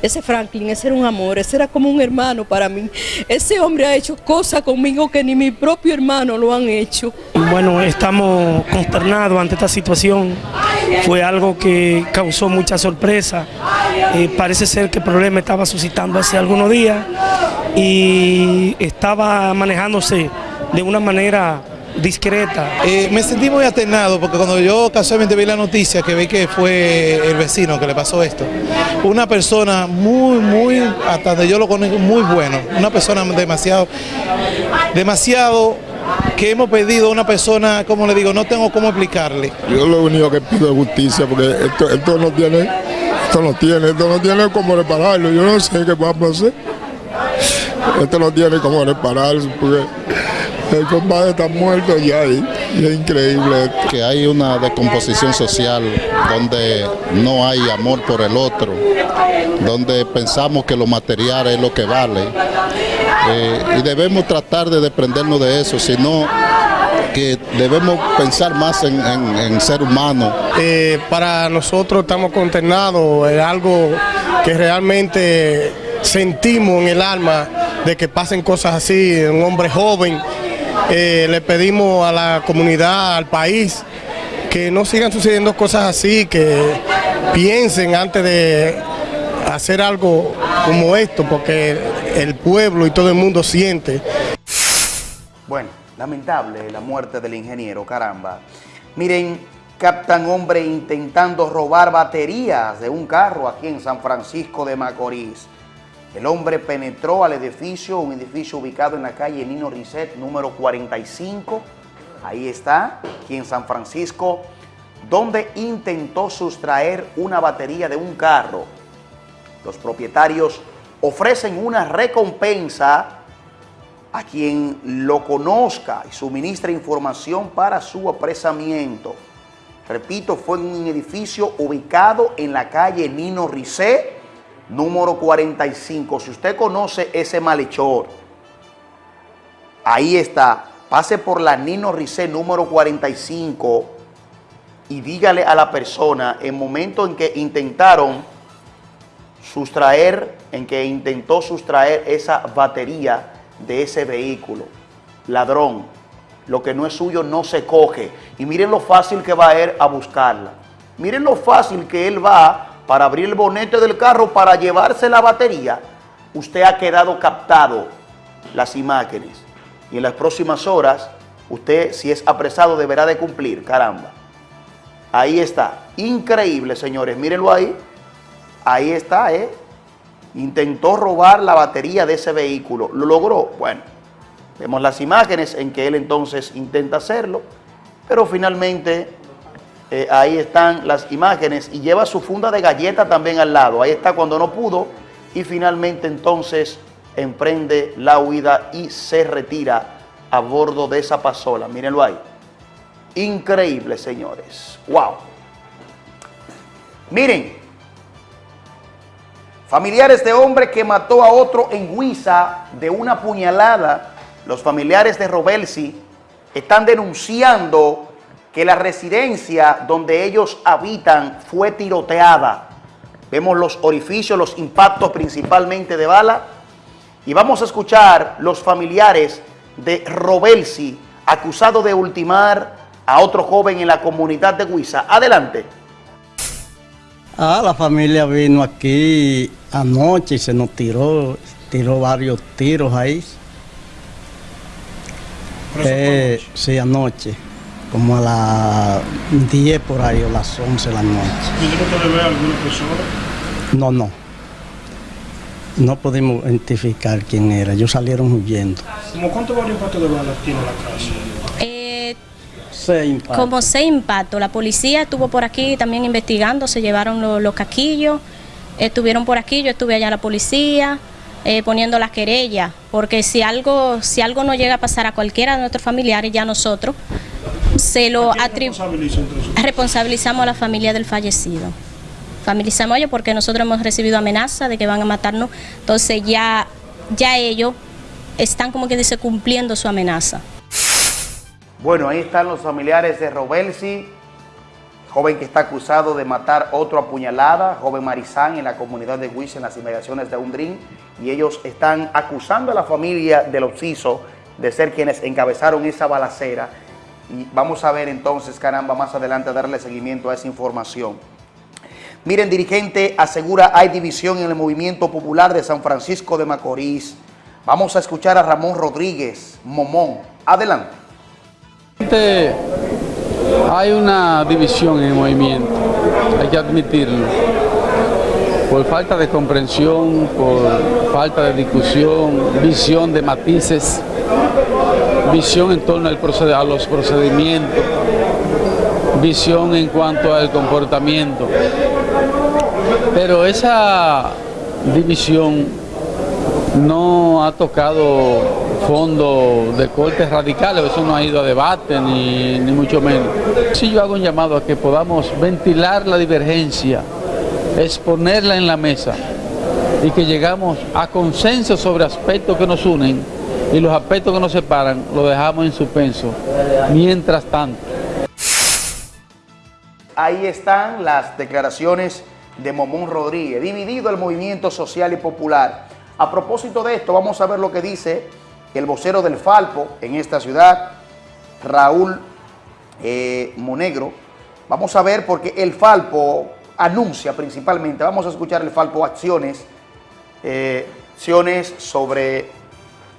Ese Franklin, ese era un amor, ese era como un hermano para mí. Ese hombre ha hecho cosas conmigo que ni mi propio hermano lo han hecho. Bueno, estamos consternados ante esta situación. Fue algo que causó mucha sorpresa. Eh, parece ser que el problema estaba suscitando hace algunos días y estaba manejándose de una manera discreta. Eh, me sentí muy atenado porque cuando yo casualmente vi la noticia que vi que fue el vecino que le pasó esto, una persona muy, muy, hasta donde yo lo conozco, muy bueno, una persona demasiado, demasiado que hemos pedido a una persona, como le digo, no tengo cómo explicarle. Yo lo único que pido es justicia porque esto, esto no tiene, esto no tiene, esto no tiene cómo repararlo, yo no sé qué vamos a hacer. Esto no tiene cómo repararse porque el compadre está muerto ya y, y, es increíble. Que hay una descomposición social donde no hay amor por el otro, donde pensamos que lo material es lo que vale. Eh, y debemos tratar de desprendernos de eso, sino que debemos pensar más en, en, en ser humano. Eh, para nosotros estamos consternados, es algo que realmente sentimos en el alma de que pasen cosas así, un hombre joven eh, le pedimos a la comunidad, al país, que no sigan sucediendo cosas así, que piensen antes de hacer algo como esto, porque el pueblo y todo el mundo siente. Bueno, lamentable la muerte del ingeniero, caramba. Miren, captan hombre intentando robar baterías de un carro aquí en San Francisco de Macorís. El hombre penetró al edificio, un edificio ubicado en la calle Nino Risset, número 45. Ahí está, aquí en San Francisco, donde intentó sustraer una batería de un carro. Los propietarios ofrecen una recompensa a quien lo conozca y suministra información para su apresamiento. Repito, fue en un edificio ubicado en la calle Nino Ricé, número 45. Si usted conoce ese malhechor, ahí está. Pase por la Nino Ricé, número 45, y dígale a la persona, en momento en que intentaron sustraer, en que intentó sustraer esa batería de ese vehículo, ladrón, lo que no es suyo no se coge. Y miren lo fácil que va a ir a buscarla. Miren lo fácil que él va para abrir el bonete del carro para llevarse la batería. Usted ha quedado captado las imágenes. Y en las próximas horas, usted si es apresado deberá de cumplir, caramba. Ahí está. Increíble, señores. Mírenlo ahí. Ahí está, ¿eh? Intentó robar la batería de ese vehículo. ¿Lo logró? Bueno, Vemos las imágenes en que él entonces intenta hacerlo, pero finalmente eh, ahí están las imágenes y lleva su funda de galleta también al lado. Ahí está cuando no pudo y finalmente entonces emprende la huida y se retira a bordo de esa pasola. Mírenlo ahí. Increíble, señores. ¡Wow! Miren, familiares de hombre que mató a otro en Huiza de una puñalada los familiares de Robelsi están denunciando que la residencia donde ellos habitan fue tiroteada. Vemos los orificios, los impactos principalmente de bala. Y vamos a escuchar los familiares de Robelsi, acusado de ultimar a otro joven en la comunidad de Huiza. Adelante. Ah, la familia vino aquí anoche y se nos tiró, tiró varios tiros ahí. Eh, sí, anoche, como a las 10 por ahí o las 11 de la noche. ¿Pudieron ver a alguna persona? No, no. No pudimos identificar quién era, ellos salieron huyendo. ¿Cómo cuántos varios impactos de bala tiene la casa? Eh, como seis impactos. La policía estuvo por aquí también investigando, se llevaron los, los caquillos, estuvieron por aquí, yo estuve allá la policía. Eh, poniendo las querellas, porque si algo, si algo no llega a pasar a cualquiera de nuestros familiares, ya nosotros se lo responsabilizamos a la familia del fallecido. Familizamos a ellos porque nosotros hemos recibido amenaza de que van a matarnos, entonces ya, ya ellos están como que dice cumpliendo su amenaza. Bueno, ahí están los familiares de Robelsi, joven que está acusado de matar otro apuñalada, joven Marizán en la comunidad de Huiz en las inmediaciones de Undrín, y ellos están acusando a la familia del Oxiso de ser quienes encabezaron esa balacera. Vamos a ver entonces, caramba, más adelante darle seguimiento a esa información. Miren, dirigente asegura hay división en el movimiento popular de San Francisco de Macorís. Vamos a escuchar a Ramón Rodríguez, Momón. Adelante. Hay una división en el movimiento, hay que admitirlo por falta de comprensión, por falta de discusión, visión de matices, visión en torno al a los procedimientos, visión en cuanto al comportamiento. Pero esa división no ha tocado fondo de cortes radicales, eso no ha ido a debate ni, ni mucho menos. Si yo hago un llamado a que podamos ventilar la divergencia es ponerla en la mesa y que llegamos a consenso sobre aspectos que nos unen y los aspectos que nos separan los dejamos en suspenso. Mientras tanto. Ahí están las declaraciones de Momón Rodríguez, dividido el movimiento social y popular. A propósito de esto, vamos a ver lo que dice el vocero del Falpo en esta ciudad, Raúl eh, Monegro. Vamos a ver porque el Falpo anuncia principalmente, vamos a escuchar el Falpo acciones, eh, acciones sobre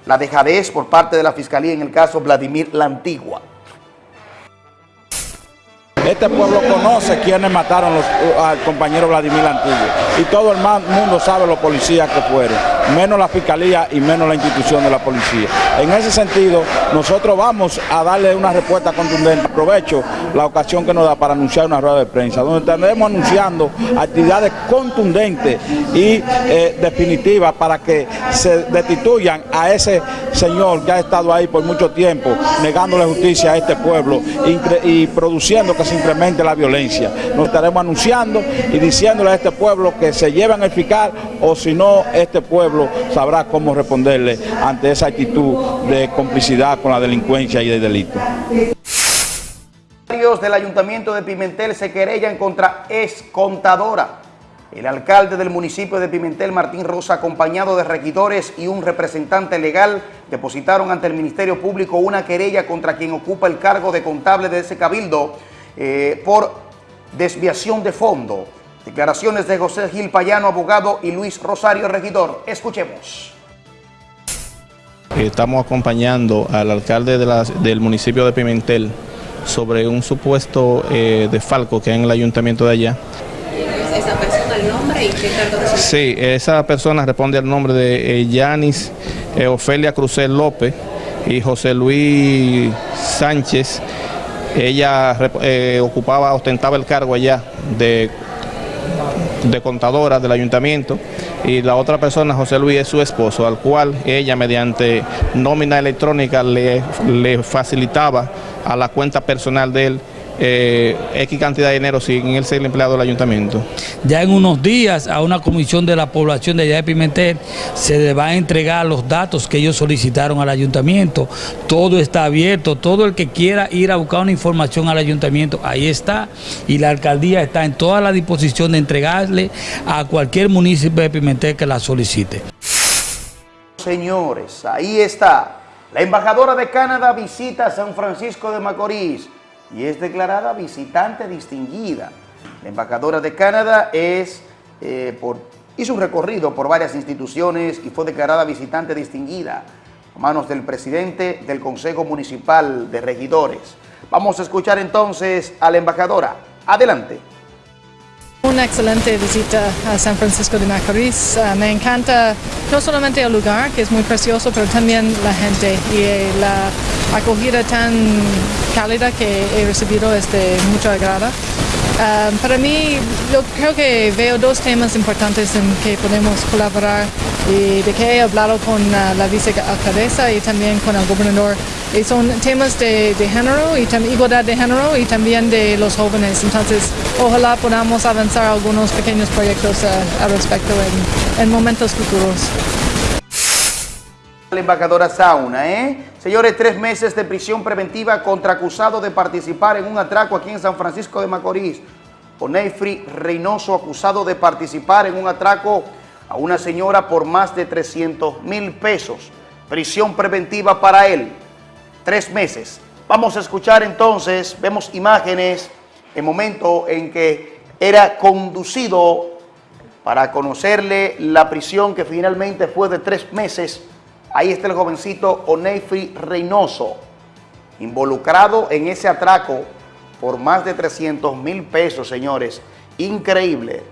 la dejadez por parte de la Fiscalía en el caso Vladimir La Antigua. Este pueblo conoce quiénes mataron al compañero Vladimir Antiguo y todo el mundo sabe los policías que fueron, menos la fiscalía y menos la institución de la policía. En ese sentido, nosotros vamos a darle una respuesta contundente. Aprovecho la ocasión que nos da para anunciar una rueda de prensa, donde estaremos anunciando actividades contundentes y eh, definitivas para que se destituyan a ese señor que ha estado ahí por mucho tiempo, negándole justicia a este pueblo y produciendo que simplemente la violencia. Nos estaremos anunciando y diciéndole a este pueblo que se llevan a eficar o si no, este pueblo sabrá cómo responderle ante esa actitud de complicidad con la delincuencia y el delito. del Ayuntamiento de Pimentel se querellan contra excontadora. El alcalde del municipio de Pimentel, Martín Rosa, acompañado de regidores y un representante legal, depositaron ante el Ministerio Público una querella contra quien ocupa el cargo de contable de ese cabildo eh, por desviación de fondo. Declaraciones de José Gil Payano, abogado, y Luis Rosario, regidor. Escuchemos. Estamos acompañando al alcalde del municipio de Pimentel sobre un supuesto eh, desfalco que hay en el ayuntamiento de allá. ¿Esa persona el nombre y qué cargo Sí, esa persona responde al nombre de eh, Yanis eh, Ofelia Crucel López y José Luis Sánchez ella eh, ocupaba, ostentaba el cargo allá de, de contadora del ayuntamiento y la otra persona, José Luis, es su esposo, al cual ella mediante nómina electrónica le, le facilitaba a la cuenta personal de él eh, X cantidad de dinero sin él ser empleado del ayuntamiento. Ya en unos días a una comisión de la población de allá de Pimentel se le va a entregar los datos que ellos solicitaron al ayuntamiento. Todo está abierto, todo el que quiera ir a buscar una información al ayuntamiento, ahí está. Y la alcaldía está en toda la disposición de entregarle a cualquier municipio de Pimentel que la solicite. Señores, ahí está. La embajadora de Canadá visita San Francisco de Macorís y es declarada visitante distinguida. La embajadora de Canadá es, eh, hizo un recorrido por varias instituciones y fue declarada visitante distinguida a manos del presidente del Consejo Municipal de Regidores. Vamos a escuchar entonces a la embajadora. Adelante. Una excelente visita a San Francisco de Macorís. Ah, me encanta no solamente el lugar, que es muy precioso, pero también la gente y eh, la acogida tan cálida que he recibido es de mucho agrado. Ah, para mí, yo creo que veo dos temas importantes en que podemos colaborar y de que he hablado con uh, la vicealcaldesa y también con el gobernador. Son temas de, género y igualdad de género y también de los jóvenes. Entonces, ojalá podamos avanzar algunos pequeños proyectos uh, al respecto en momentos futuros. La embajadora Sauna, ¿eh? Señores, tres meses de prisión preventiva contra acusado de participar en un atraco aquí en San Francisco de Macorís. Onefri Reynoso, acusado de participar en un atraco a una señora por más de 300 mil pesos. Prisión preventiva para él, tres meses. Vamos a escuchar entonces, vemos imágenes, el momento en que era conducido para conocerle la prisión que finalmente fue de tres meses. Ahí está el jovencito Oneifi Reynoso, involucrado en ese atraco por más de 300 mil pesos, señores. Increíble.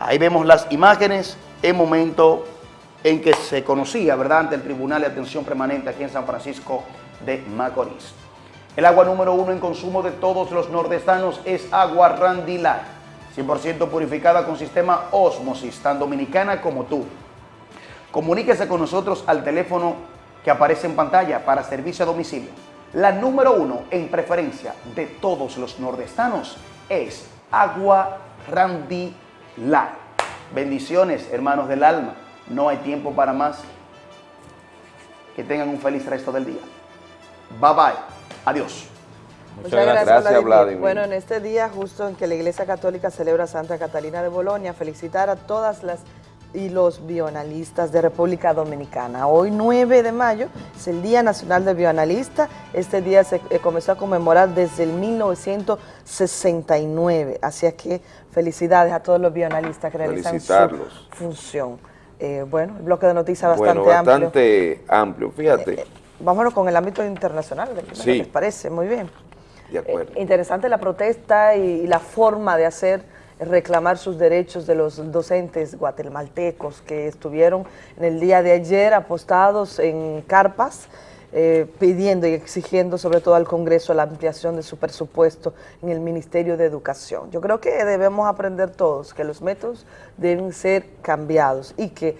Ahí vemos las imágenes en momento en que se conocía, ¿verdad?, ante el Tribunal de Atención Permanente aquí en San Francisco de Macorís. El agua número uno en consumo de todos los nordestanos es agua Randilar, 100% purificada con sistema Osmosis, tan dominicana como tú. Comuníquese con nosotros al teléfono que aparece en pantalla para servicio a domicilio. La número uno en preferencia de todos los nordestanos es agua Randilar. Bendiciones, hermanos del alma. No hay tiempo para más. Que tengan un feliz resto del día. Bye bye. Adiós. Muchas, gracias, Vladimir. Bueno, en este día, justo en que la Iglesia Católica celebra Santa Catalina de Bolonia, felicitar a todas las y los bioanalistas de República Dominicana. Hoy 9 de mayo es el Día Nacional del Bioanalista. Este día se eh, comenzó a conmemorar desde el 1969. Así que felicidades a todos los bioanalistas que realizan su función. Eh, bueno, el bloque de noticias bastante, bueno, bastante amplio. Fíjate. Eh, vámonos con el ámbito internacional, sí. ¿les parece? Muy bien. De acuerdo. interesante la protesta y la forma de hacer reclamar sus derechos de los docentes guatemaltecos que estuvieron en el día de ayer apostados en carpas, eh, pidiendo y exigiendo sobre todo al Congreso la ampliación de su presupuesto en el Ministerio de Educación. Yo creo que debemos aprender todos que los métodos deben ser cambiados y que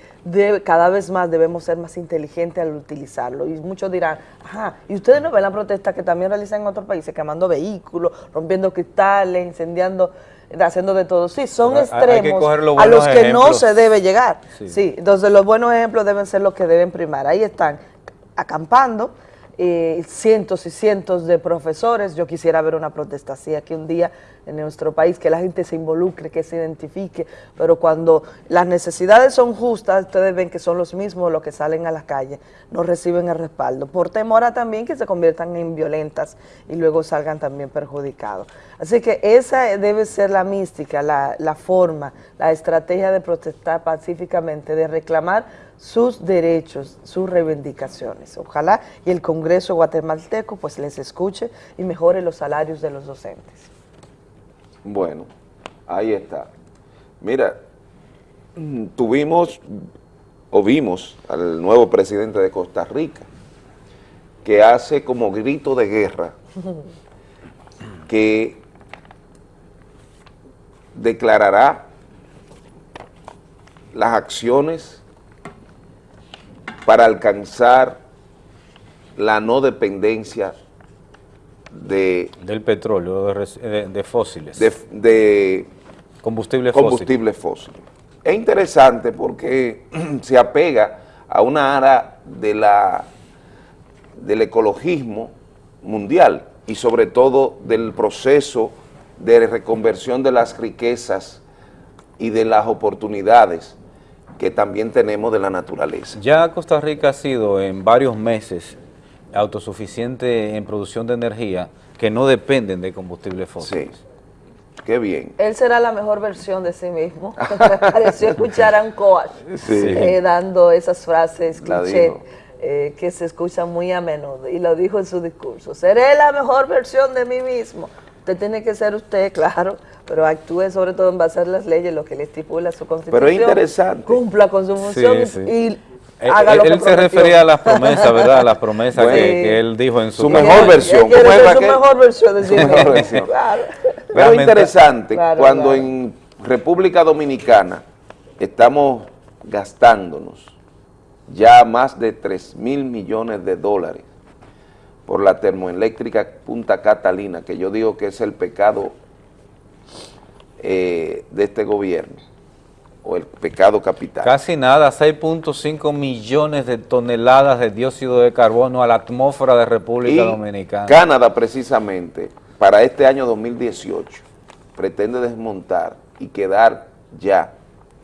cada vez más debemos ser más inteligentes al utilizarlo. Y muchos dirán, ajá, ¿y ustedes no ven la protesta que también realizan en otros países, quemando vehículos, rompiendo cristales, incendiando haciendo de todo. Sí, son extremos a los que no se debe llegar. Sí. entonces los buenos ejemplos deben ser los que deben primar. Ahí están acampando, eh, cientos y cientos de profesores. Yo quisiera ver una protesta así aquí un día en nuestro país, que la gente se involucre, que se identifique, pero cuando las necesidades son justas, ustedes ven que son los mismos los que salen a la calle, no reciben el respaldo, por temor a también que se conviertan en violentas y luego salgan también perjudicados. Así que esa debe ser la mística, la, la forma, la estrategia de protestar pacíficamente, de reclamar sus derechos, sus reivindicaciones. Ojalá y el Congreso guatemalteco pues les escuche y mejore los salarios de los docentes. Bueno, ahí está. Mira, tuvimos o vimos al nuevo presidente de Costa Rica que hace como grito de guerra *laughs* que declarará las acciones para alcanzar la no dependencia de... Del petróleo, de, fósiles. De, combustible, combustible fósil. Es interesante porque *clears throat* se apega a una área de la, del ecologismo mundial y sobre todo del proceso de reconversión de las riquezas y de las oportunidades que también tenemos de la naturaleza. Ya Costa Rica ha sido en varios meses autosuficiente en producción de energía que no dependen de combustibles fósiles. Sí. Qué bien. Él será la mejor versión de sí mismo. *laughs* pareció escuchar a un coach eh, dando esas frases cliché eh, que se escuchan muy a menudo. Y lo dijo en su discurso. Seré la mejor versión de mí mismo. Usted tiene que ser usted, *laughs* claro, pero actúe sobre todo en base a las leyes, lo que le estipula su constitución. Pero es interesante. Cumpla con su función y eh, él, se refería a las promesas, ¿verdad? A las promesas que, él dijo en su, su mejor versión. su mejor versión de sí *laughs* Pero interesante, cuando en República Dominicana estamos gastándonos ya más de 3 mil millones de dólares por la termoeléctrica Punta Catalina, que yo digo que es el pecado eh, de este gobierno o el pecado capital. Casi nada, 6.5 millones de toneladas de dióxido de carbono a la atmósfera de República Dominicana. Canadá precisamente, para este año 2018, pretende desmontar y quedar ya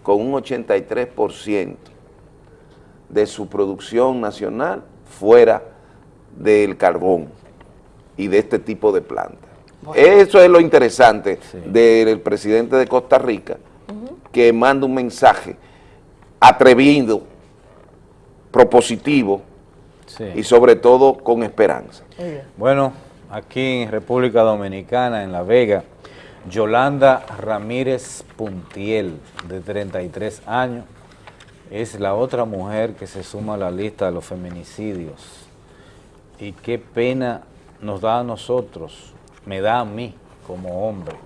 con un 83% de su producción nacional fuera del carbón y de este tipo de plantas. Eso es lo interesante del presidente de Costa Rica, que manda un mensaje atrevido, propositivo y sobre todo con esperanza. Bueno, aquí en República Dominicana, en La Vega, Yolanda Ramírez Puntiel, de 33 años, es la otra mujer que se suma a la lista de los feminicidios. Y qué pena nos da a nosotros, me da a mí como hombre,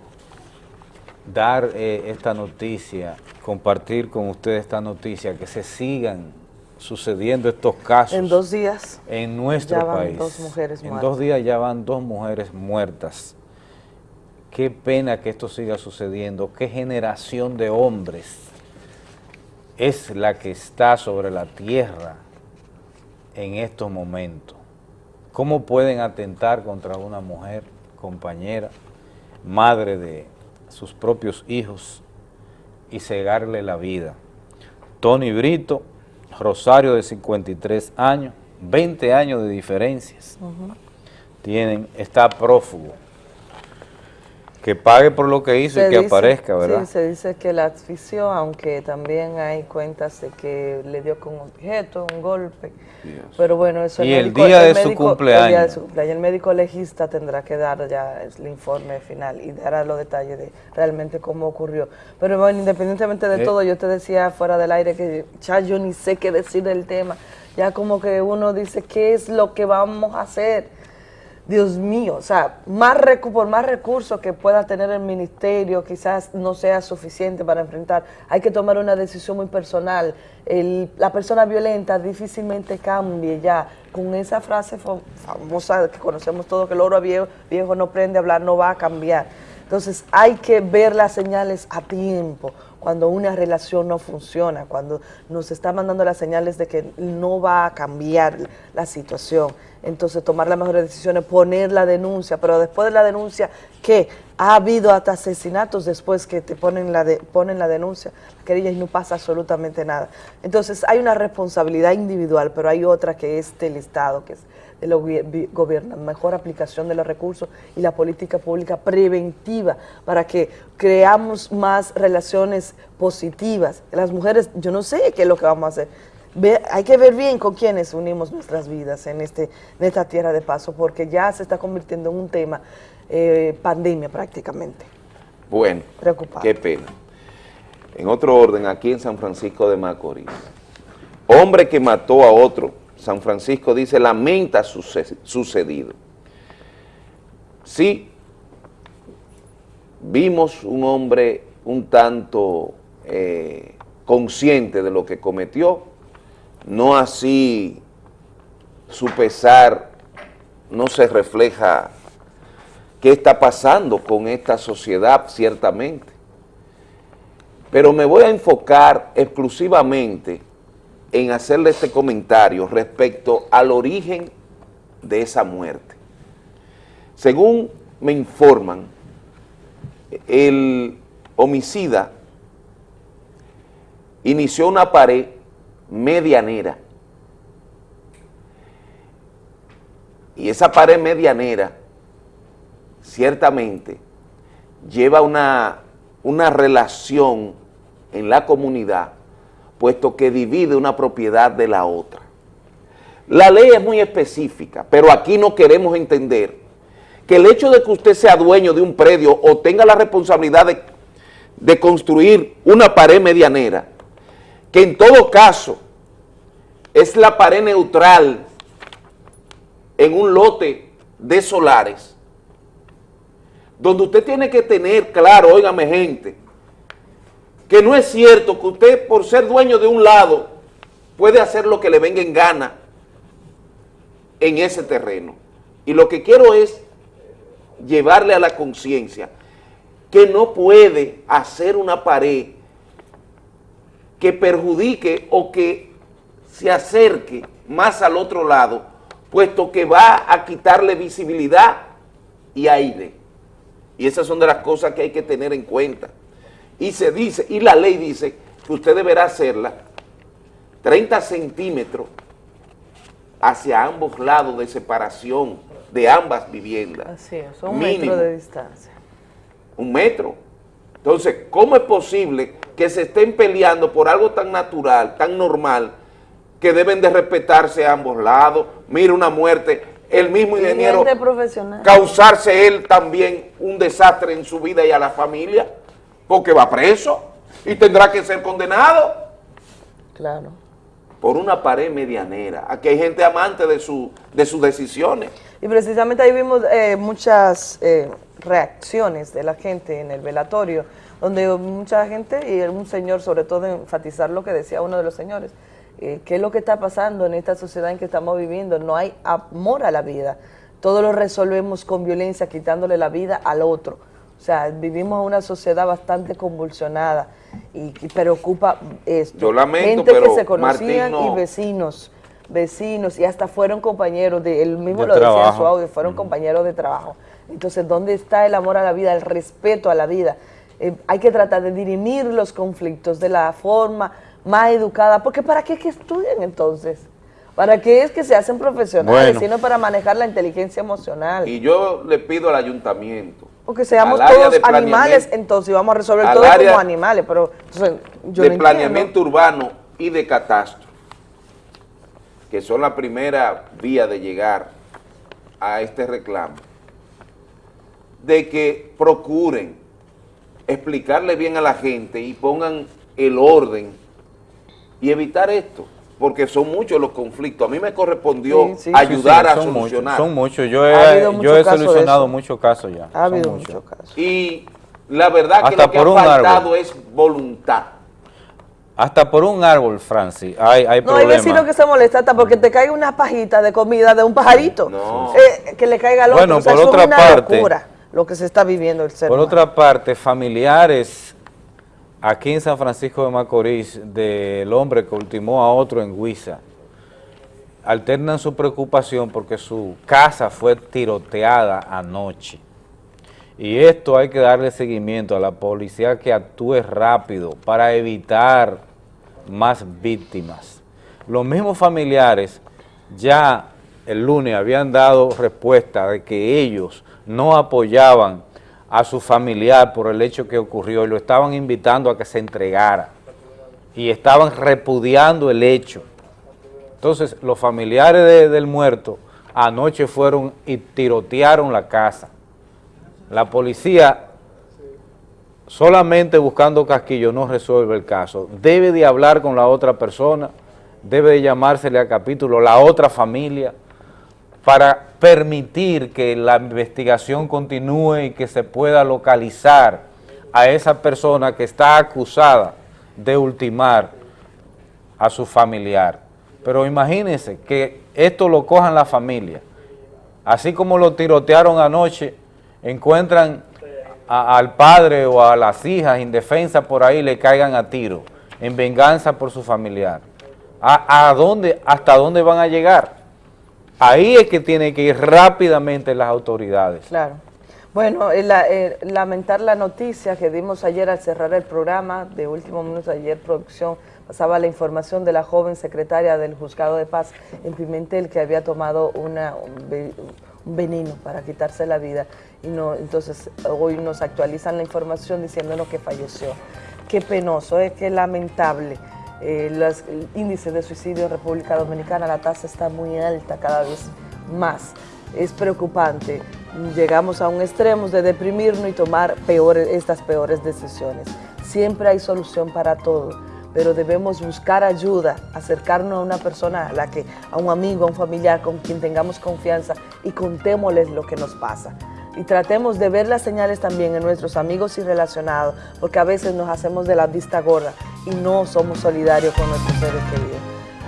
dar eh, esta noticia, compartir con ustedes esta noticia, que se sigan sucediendo estos casos. En dos días. En nuestro ya van país. dos mujeres En dos días ya van dos mujeres muertas. Qué pena que esto siga sucediendo. Qué generación de hombres es la que está sobre la tierra en estos momentos. ¿Cómo pueden atentar contra una mujer, compañera, madre de sus propios hijos y cegarle la vida. Tony Brito, Rosario de 53 años, 20 años de diferencias, tienen, está prófugo. Que pague por lo que hizo y que aparezca, ¿verdad? Sí, se dice que la asfixió, aunque también hay cuentas de que le dio con un objeto, un golpe. Pero bueno, eso Y el, día de su cumpleaños. El día de su cumpleaños. El médico legista tendrá que dar ya el informe final y dará los detalles de realmente cómo ocurrió. Pero bueno, independientemente de eh. todo, yo te decía fuera del aire que ya yo ni sé qué decir del tema. Ya como que uno dice, ¿qué es lo que vamos a hacer? Dios mío, o sea, más por más recursos que pueda tener el ministerio, quizás no sea suficiente para enfrentar. Hay que tomar una decisión muy personal. la persona violenta difícilmente cambie ya. Con esa frase famosa que conocemos todos, que el oro viejo, viejo no prende a hablar, no va a cambiar. Entonces hay que ver las señales a tiempo cuando una relación no funciona, cuando nos está mandando las señales de que no va a cambiar la situación. Entonces tomar las mejores decisiones, poner la denuncia, pero después de la denuncia, ¿qué? Ha habido hasta asesinatos después que te ponen la, ponen la denuncia, querella y no pasa absolutamente nada. Entonces hay una responsabilidad individual, pero hay otra que es del Estado, que es de los gobiernos, mejor aplicación de los recursos y la política pública preventiva para que creamos más relaciones positivas. Las mujeres, yo no sé qué es lo que vamos a hacer. Hay que ver bien con quiénes unimos nuestras vidas en, este, en esta tierra de paso, porque ya se está convirtiendo en un tema eh, pandemia prácticamente. Bueno, qué pena. En otro orden, aquí en San Francisco de Macorís, hombre que mató a otro San Francisco dice, lamenta sucedido. Sí, vimos un hombre un tanto eh, consciente de lo que cometió, no así su pesar no se refleja qué está pasando con esta sociedad, ciertamente. Pero me voy a enfocar exclusivamente en hacerle este comentario respecto al origen de esa muerte. Según me informan, el homicida inició una pared medianera. Y esa pared medianera, ciertamente, lleva una, una relación en la comunidad puesto que divide una propiedad de la otra. La ley es muy específica, pero aquí no queremos entender que el hecho de que usted sea dueño de un predio o tenga la responsabilidad de, de construir una pared medianera, que en todo caso es la pared neutral en un lote de solares, donde usted tiene que tener claro, óigame gente, que no es cierto que usted por ser dueño de un lado puede hacer lo que le venga en gana en ese terreno. Y lo que quiero es llevarle a la conciencia que no puede hacer una pared que perjudique o que se acerque más al otro lado, puesto que va a quitarle visibilidad y aire. Y esas son de las cosas que hay que tener en cuenta y se dice, y la ley dice que usted deberá hacerla 30 centímetros hacia ambos lados de separación de ambas viviendas. Así es, un metro de distancia. Un metro. Entonces, ¿cómo es posible que se estén peleando por algo tan natural, tan normal, que deben de respetarse ambos lados? Mira una muerte, el mismo ingeniero causarse él también un desastre en su vida y a la familia porque va preso y tendrá que ser condenado. Claro. Por una pared medianera. Aquí hay gente amante de, su, de sus decisiones. Y precisamente ahí vimos eh, muchas eh, reacciones de la gente en el velatorio, donde mucha gente, y un señor sobre todo enfatizar lo que decía uno de los señores, eh, qué es lo que está pasando en esta sociedad en que estamos viviendo, no hay amor a la vida, todo lo resolvemos con violencia, quitándole la vida al otro. O sea, vivimos una sociedad bastante convulsionada y, preocupa esto. Yo lamento, Gente que se conocían y vecinos, vecinos y hasta fueron compañeros, de, él mismo lo decía en su audio, fueron compañeros de trabajo. Entonces, ¿dónde está el amor a la vida, el respeto a la vida? Eh, hay que tratar de dirimir los conflictos de la forma más educada, porque ¿para qué que estudian entonces? ¿Para qué es que se hacen profesionales? Sino para manejar la inteligencia emocional. Y yo le pido al ayuntamiento Porque seamos todos animales, entonces vamos a resolver todo como animales, pero yo de planeamiento urbano y de catastro, que son la primera vía de llegar a este reclamo, de que procuren explicarle bien a la gente y pongan el orden y evitar esto porque son muchos los conflictos. A mí me correspondió ayudar a solucionar. son muchos, yo he, yo he solucionado muchos casos ya. Ha habido muchos casos. Y la verdad que lo que ha faltado es voluntad. Hasta por un árbol, Francis, hay, hay No, hay vecinos que se molestan hasta porque te cae una pajita de comida de un pajarito. No. Eh, que le caiga al otro. Bueno, por otra parte... lo que se está viviendo el ser Por otra parte, familiares aquí en San Francisco de Macorís del hombre que ultimó a otro en Huiza, alternan su preocupación porque su casa fue tiroteada anoche. Y esto hay que darle seguimiento a la policía que actúe rápido para evitar más víctimas. Los mismos familiares ya el lunes habían dado respuesta de que ellos no apoyaban a su familiar por el hecho que ocurrió y lo estaban invitando a que se entregara y estaban repudiando el hecho. Entonces, los familiares del muerto anoche fueron y tirotearon la casa. La policía, solamente buscando casquillo, no resuelve el caso. Debe de hablar con la otra persona, debe de llamársele a capítulo la otra familia, para permitir que la investigación continúe y que se pueda localizar a esa persona que está acusada de ultimar a su familiar. Pero imagínense que esto lo cojan la familia. Así como lo tirotearon anoche, encuentran al padre o a las hijas indefensas por ahí, le caigan a tiro, en venganza por su familiar. ¿A, a dónde, ¿Hasta dónde van a llegar? Ahí es que tienen que ir rápidamente las autoridades. Claro. Bueno, eh, eh, lamentar la noticia que dimos ayer al cerrar el programa, de último minuto ayer producción pasaba la información de la joven secretaria del Juzgado de Paz en Pimentel que había tomado un veneno para quitarse la vida y no entonces hoy nos actualizan la información diciéndonos que falleció. Qué penoso, es que lamentable. Eh, los, el índice de suicidio en República Dominicana, la tasa está muy alta cada vez más. Es preocupante. Llegamos a un extremo de deprimirnos y tomar peores, estas peores decisiones. Siempre hay solución para todo, pero debemos buscar ayuda, acercarnos a una persona, a, la que, a un amigo, a un familiar con quien tengamos confianza y contémosles lo que nos pasa y tratemos de ver las señales también en nuestros amigos y relacionados, porque a veces nos hacemos de la vista gorda y no somos solidarios con nuestros seres queridos.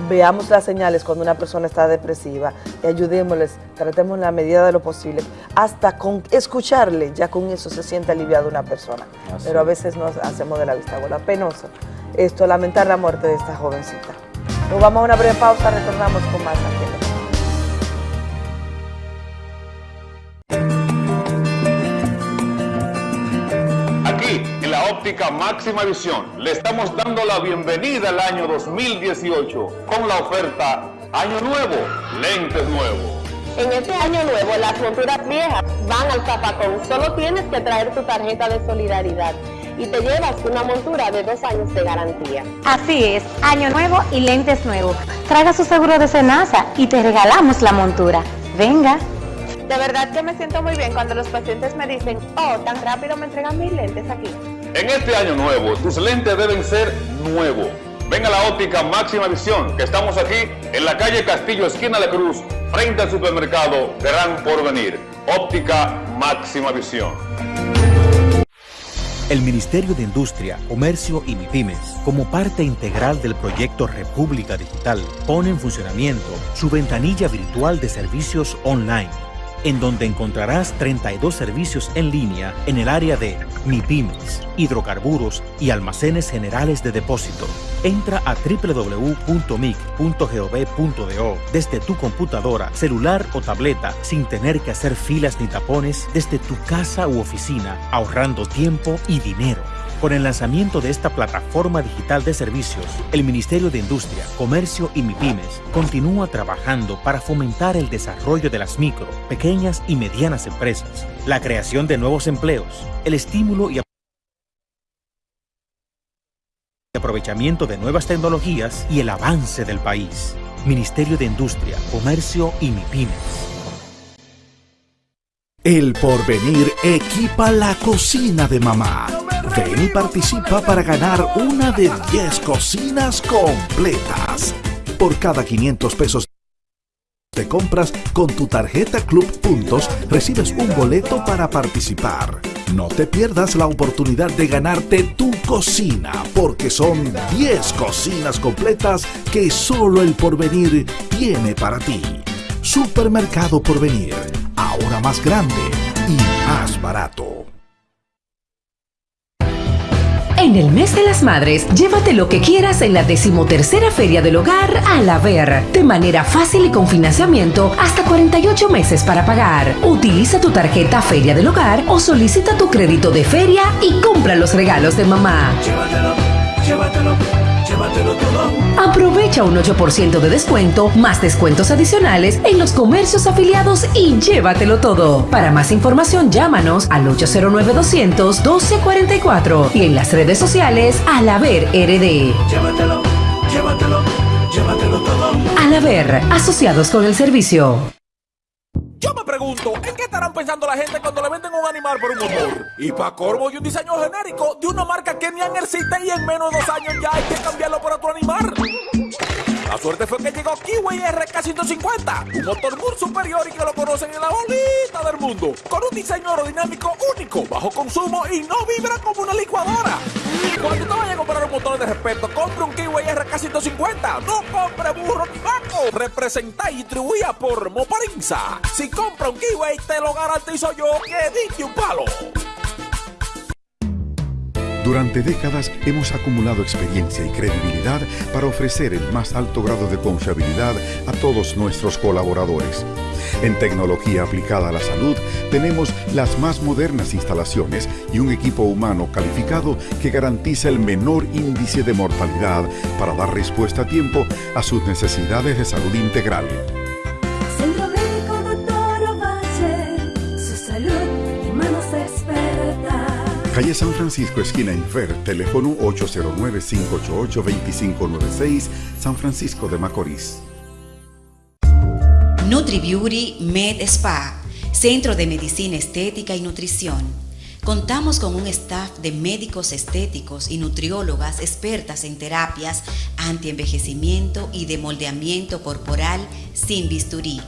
Veamos las señales cuando una persona está depresiva y ayudémosles, tratemos en la medida de lo posible, hasta con escucharle, ya con eso se siente aliviado una persona. Pero a veces nos hacemos de la vista gorda. Penoso esto, lamentar la muerte de esta jovencita. Nos vamos a una breve pausa, retornamos con más aquí. Óptica máxima visión. Le estamos dando la bienvenida al año 2018 con la oferta Año Nuevo, lentes nuevos. En este año nuevo las monturas viejas van al zapacón. Solo tienes que traer tu tarjeta de solidaridad y te llevas una montura de dos años de garantía. Así es, año nuevo y lentes nuevos. Traiga su seguro de Senasa y te regalamos la montura. Venga. De verdad que me siento muy bien cuando los pacientes me dicen, oh, tan rápido me entregan mis lentes aquí. En este año nuevo, tus lentes deben ser nuevos. Ven a la óptica Máxima Visión, que estamos aquí en la calle Castillo, esquina La Cruz, frente al supermercado Gran Porvenir. Óptica Máxima Visión. El Ministerio de Industria, Comercio y MIPIMES, como parte integral del proyecto República Digital, pone en funcionamiento su ventanilla virtual de servicios online en donde encontrarás 32 servicios en línea en el área de MIPIMES, hidrocarburos y almacenes generales de depósito. Entra a www.mic.gov.do desde tu computadora, celular o tableta sin tener que hacer filas ni tapones desde tu casa u oficina, ahorrando tiempo y dinero. Con el lanzamiento de esta plataforma digital de servicios, el Ministerio de Industria, Comercio y MIPIMES continúa trabajando para fomentar el desarrollo de las micro, pequeñas y medianas empresas, la creación de nuevos empleos, el estímulo y aprovechamiento de nuevas tecnologías y el avance del país. Ministerio de Industria, Comercio y MIPIMES. El porvenir equipa la cocina de mamá. Ven y participa para ganar una de 10 cocinas completas. Por cada 500 pesos de compras con tu tarjeta Club Puntos, recibes un boleto para participar. No te pierdas la oportunidad de ganarte tu cocina, porque son 10 cocinas completas que solo el porvenir tiene para ti. Supermercado Porvenir, ahora más grande y más barato. En el mes de las madres, llévate lo que quieras en la decimotercera Feria del Hogar a la Ver, de manera fácil y con financiamiento hasta 48 meses para pagar. Utiliza tu tarjeta Feria del Hogar o solicita tu crédito de feria y compra los regalos de mamá. Llévatelo, llévatelo, llévatelo todo. Aprovecha un 8% de descuento, más descuentos adicionales en los comercios afiliados y llévatelo todo. Para más información, llámanos al 809-200-1244 y en las redes sociales al haber RD. Llévatelo, llévatelo, llévatelo todo. Al haber, asociados con el servicio. Yo me pregunto, ¿en qué estarán pensando la gente cuando le venden un animal por un motor? Y para corvo y un diseño genérico de una marca que ni existe y en menos de dos años ya hay que cambiarlo por otro animal. La suerte fue que llegó Kiwi RK150, un motor muy superior y que lo conocen en la bolita del mundo, con un diseño aerodinámico único, bajo consumo y no vibra como una licuadora. Cuando te vayas a comprar un motor de respeto, compre un Kiwi RK150, no compre burro ni vaco. Representa y distribuida por Moparinza. Si compra un Kiwi, te lo garantizo yo que diste un palo. Durante décadas hemos acumulado experiencia y credibilidad para ofrecer el más alto grado de confiabilidad a todos nuestros colaboradores. En tecnología aplicada a la salud tenemos las más modernas instalaciones y un equipo humano calificado que garantiza el menor índice de mortalidad para dar respuesta a tiempo a sus necesidades de salud integral. Calle San Francisco, esquina Infer, teléfono 809-588-2596, San Francisco de Macorís. NutriBeauty Med Spa, Centro de Medicina Estética y Nutrición. Contamos con un staff de médicos estéticos y nutriólogas expertas en terapias antienvejecimiento y de moldeamiento corporal sin bisturí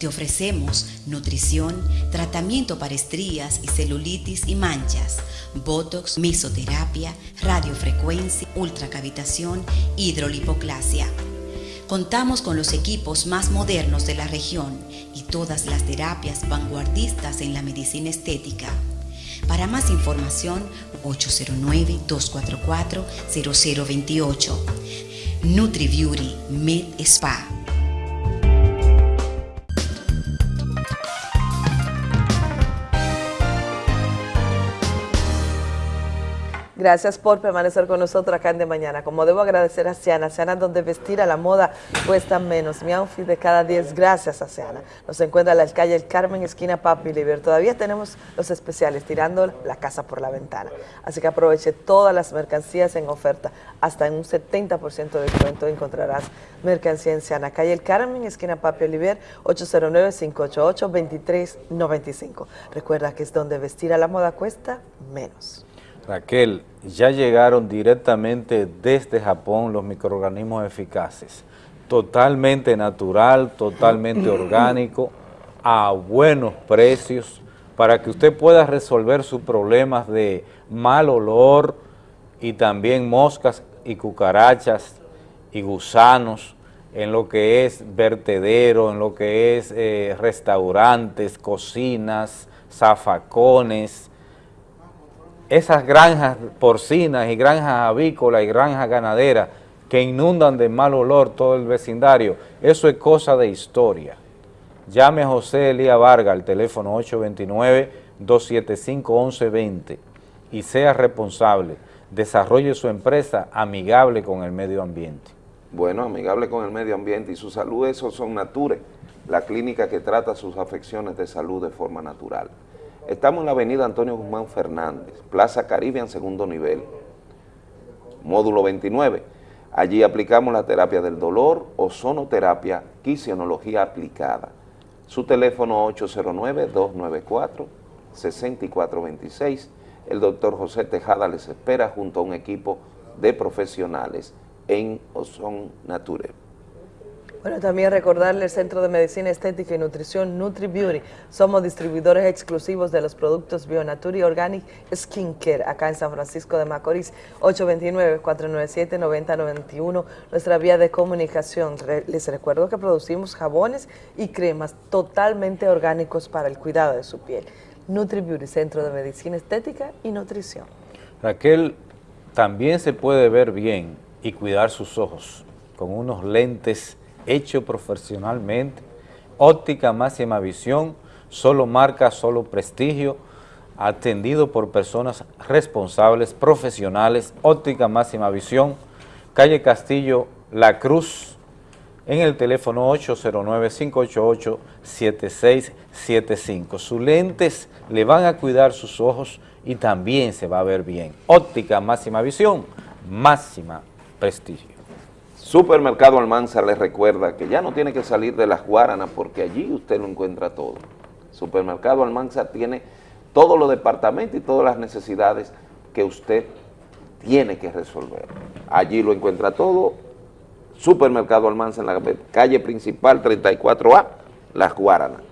te ofrecemos nutrición, tratamiento para estrías y celulitis y manchas, botox, mesoterapia, radiofrecuencia, ultracavitación, hidrolipoclasia. Contamos con los equipos más modernos de la región y todas las terapias vanguardistas en la medicina estética. Para más información, 809-244-0028. NutriBeauty Med Spa. Gracias por permanecer con nosotros acá en De Mañana. Como debo agradecer a Siana, Siana donde vestir a la moda cuesta menos. Mi outfit de cada 10, gracias a Siana. Nos encuentra en la calle El Carmen, esquina Papi Liber. Todavía tenemos los especiales, tirando la casa por la ventana. Así que aproveche todas las mercancías en oferta. Hasta en un 70% de descuento encontrarás mercancía en Siana. Calle El Carmen, esquina Papi Oliver, 809-588-2395. Recuerda que es donde vestir a la moda cuesta menos. Raquel, ya llegaron directamente desde Japón los microorganismos eficaces, totalmente natural, totalmente *clears throat* orgánico, a buenos precios, para que usted pueda resolver sus problemas de mal olor y también moscas y cucarachas y gusanos en lo que es vertedero, en lo que es eh, restaurantes, cocinas, zafacones, esas granjas porcinas y granjas avícolas y granjas ganaderas que inundan de mal olor todo el vecindario, eso es cosa de historia. Llame a José Elías Vargas al teléfono 829-275-1120 y sea responsable, desarrolle su empresa amigable con el medio ambiente. Bueno, amigable con el medio ambiente y su salud, esos son Nature, la clínica que trata sus afecciones de salud de forma natural. Estamos en la avenida Antonio Guzmán Fernández, Plaza Caribe en segundo nivel, módulo 29. Allí aplicamos la terapia del dolor, ozonoterapia, quisionología aplicada. Su teléfono 809-294-6426. El doctor José Tejada les espera junto a un equipo de profesionales en Ozon Nature. Bueno, también recordarle el Centro de Medicina Estética y Nutrición Nutri Beauty. Somos distribuidores exclusivos de los productos Bionature Organic Skincare acá en San Francisco de Macorís, 829-497-9091, nuestra vía de comunicación. Les recuerdo que producimos jabones y cremas totalmente orgánicos para el cuidado de su piel. Nutri Beauty, Centro de Medicina Estética y Nutrición. Raquel, también se puede ver bien y cuidar sus ojos con unos lentes hecho profesionalmente, óptica máxima visión, solo marca, solo prestigio, atendido por personas responsables, profesionales, óptica máxima visión, calle Castillo, La Cruz, en el teléfono 809-588-7675. Sus lentes le van a cuidar sus ojos y también se va a ver bien. Óptica máxima visión, máxima prestigio. Supermercado Almanza les recuerda que ya no tiene que salir de las Guaranas porque allí usted lo encuentra todo. Supermercado Almanza tiene todos los departamentos y todas las necesidades que usted tiene que resolver. Allí lo encuentra todo. Supermercado Almanza en la calle principal 34A, Las Guaranas.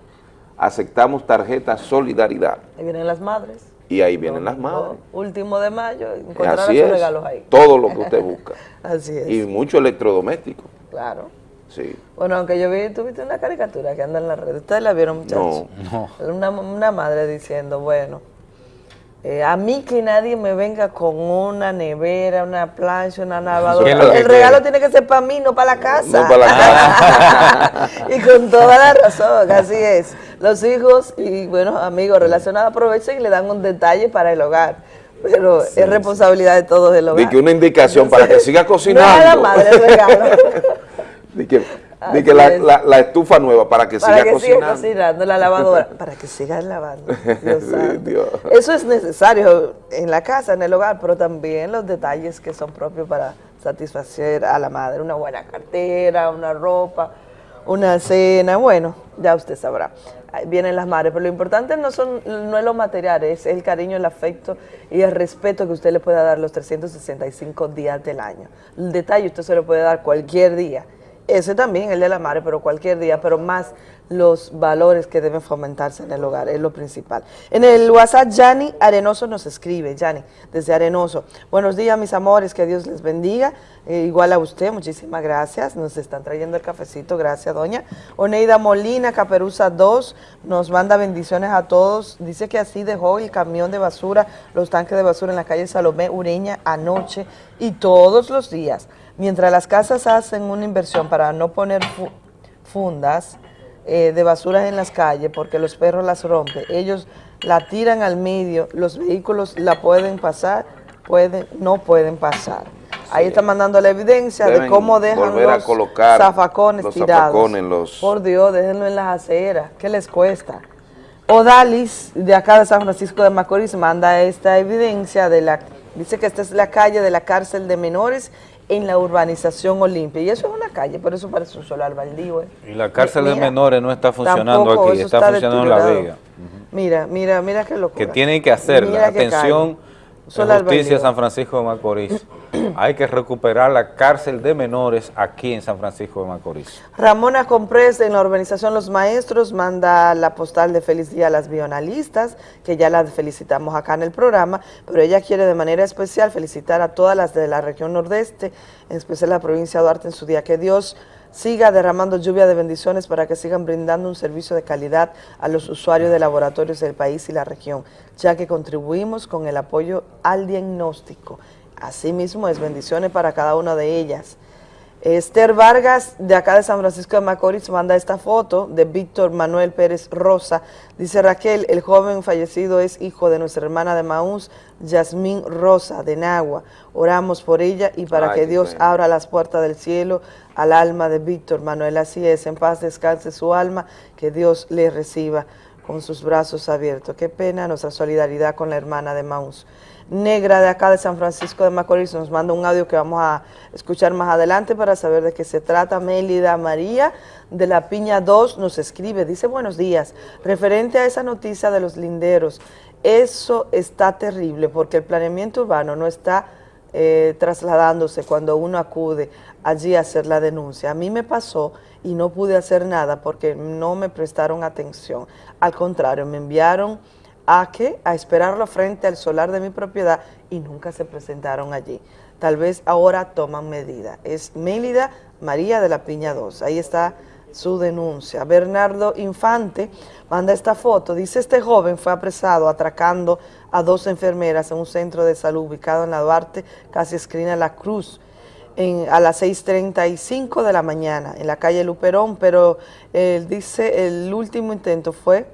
Aceptamos tarjeta Solidaridad. Ahí vienen las madres. Y ahí vienen las madres. Último de mayo, encontrarán sus regalos ahí. Todo lo que usted *laughs* busca. Así es. Y mucho electrodoméstico. Claro. Sí. Bueno, aunque yo vi, tuviste una caricatura que anda en la red. ¿Ustedes la vieron, muchachos? No, no. Una, una madre diciendo, bueno, eh, a mí que nadie me venga con una nevera, una plancha, una lavadora. El regalo tiene que ser para mí, no para la casa. No para la casa. y con toda la razón, así es. Los hijos y, bueno, amigos relacionados aprovechan y le dan un detalle para el hogar. Pero es responsabilidad de todos el hogar. De que una indicación para que siga cocinando. No la madre el regalo. *laughs* de que, de que la, la, la, estufa nueva para que para siga que cocinando. Siga cocinando, la lavadora, *laughs* para que siga lavando. *laughs* Dios Dios. Eso es necesario en la casa, en el hogar, pero también los detalles que son propios para satisfacer a la madre. Una buena cartera, una ropa, una cena, bueno, ya usted sabrá. Vienen las madres, pero lo importante no, son, no es lo material, es el cariño, el afecto y el respeto que usted le pueda dar los 365 días del año. El detalle usted se lo puede dar cualquier día, ese también, el de la madre, pero cualquier día, pero más los valores que deben fomentarse en el hogar, es lo principal. En el WhatsApp, Yanni Arenoso nos escribe, Yanni, desde Arenoso. Buenos días, mis amores, que Dios les bendiga. Eh, igual a usted, muchísimas gracias. Nos están trayendo el cafecito, gracias, doña. Oneida Molina, Caperuza 2, nos manda bendiciones a todos. Dice que así dejó el camión de basura, los tanques de basura en la calle Salomé Ureña anoche y todos los días. Mientras las casas hacen una inversión para no poner fu fundas eh, de basura en las calles porque los perros las rompen, ellos la tiran al medio, los vehículos la pueden pasar, pueden, no pueden pasar. Ahí está mandando la evidencia Deben de cómo dejan los zafacones los tirados. Zafacones, los... Por Dios, déjenlo en las aceras, ¿qué les cuesta? Odalis, de acá de San Francisco de Macorís, manda esta evidencia de la, dice que esta es la calle de la cárcel de menores en la urbanización Olimpia. Y eso es una calle, pero eso parece un solar baldío. ¿eh? Y la cárcel mira, de menores no está funcionando aquí, está, está funcionando en La Vega. Uh -huh. Mira, mira, mira qué locura. Que tienen que hacer la atención de justicia San Francisco de Macorís. *clears throat* Hay que recuperar la cárcel de menores aquí en San Francisco de Macorís. Ramona Comprés en la organización Los Maestros manda la postal de feliz día a las bionalistas, que ya las felicitamos acá en el programa, pero ella quiere de manera especial felicitar a todas las de la región nordeste, en especial la provincia de Duarte en su día. Que Dios siga derramando lluvia de bendiciones para que sigan brindando un servicio de calidad a los usuarios de laboratorios del país y la región, ya que contribuimos con el apoyo al diagnóstico. Asimismo, es bendiciones para cada una de ellas. Esther Vargas, de acá de San Francisco de Macorís, manda esta foto de Víctor Manuel Pérez Rosa. Dice Raquel, el joven fallecido es hijo de nuestra hermana de Maús, Yasmín Rosa, de Nagua. Oramos por ella y para que Dios abra las puertas del cielo al alma de Víctor Manuel. Así es, en paz descanse su alma, que Dios le reciba con sus brazos abiertos. Qué pena nuestra solidaridad con la hermana de Maús. Negra de acá de San Francisco de Macorís nos manda un audio que vamos a escuchar más adelante para saber de qué se trata. Mélida María de la Piña 2 nos escribe, dice buenos días, referente a esa noticia de los linderos, eso está terrible porque el planeamiento urbano no está eh, trasladándose cuando uno acude allí a hacer la denuncia. A mí me pasó y no pude hacer nada porque no me prestaron atención. Al contrario, me enviaron a que a esperarlo frente al solar de mi propiedad y nunca se presentaron allí. Tal vez ahora toman medida. Es Mélida María de la Piña 2. Ahí está su denuncia. Bernardo Infante manda esta foto. Dice, este joven fue apresado atracando a dos enfermeras en un centro de salud ubicado en la Duarte, casi esquina La Cruz, a las 6.35 de la mañana, en la calle Luperón, pero él dice, el último intento fue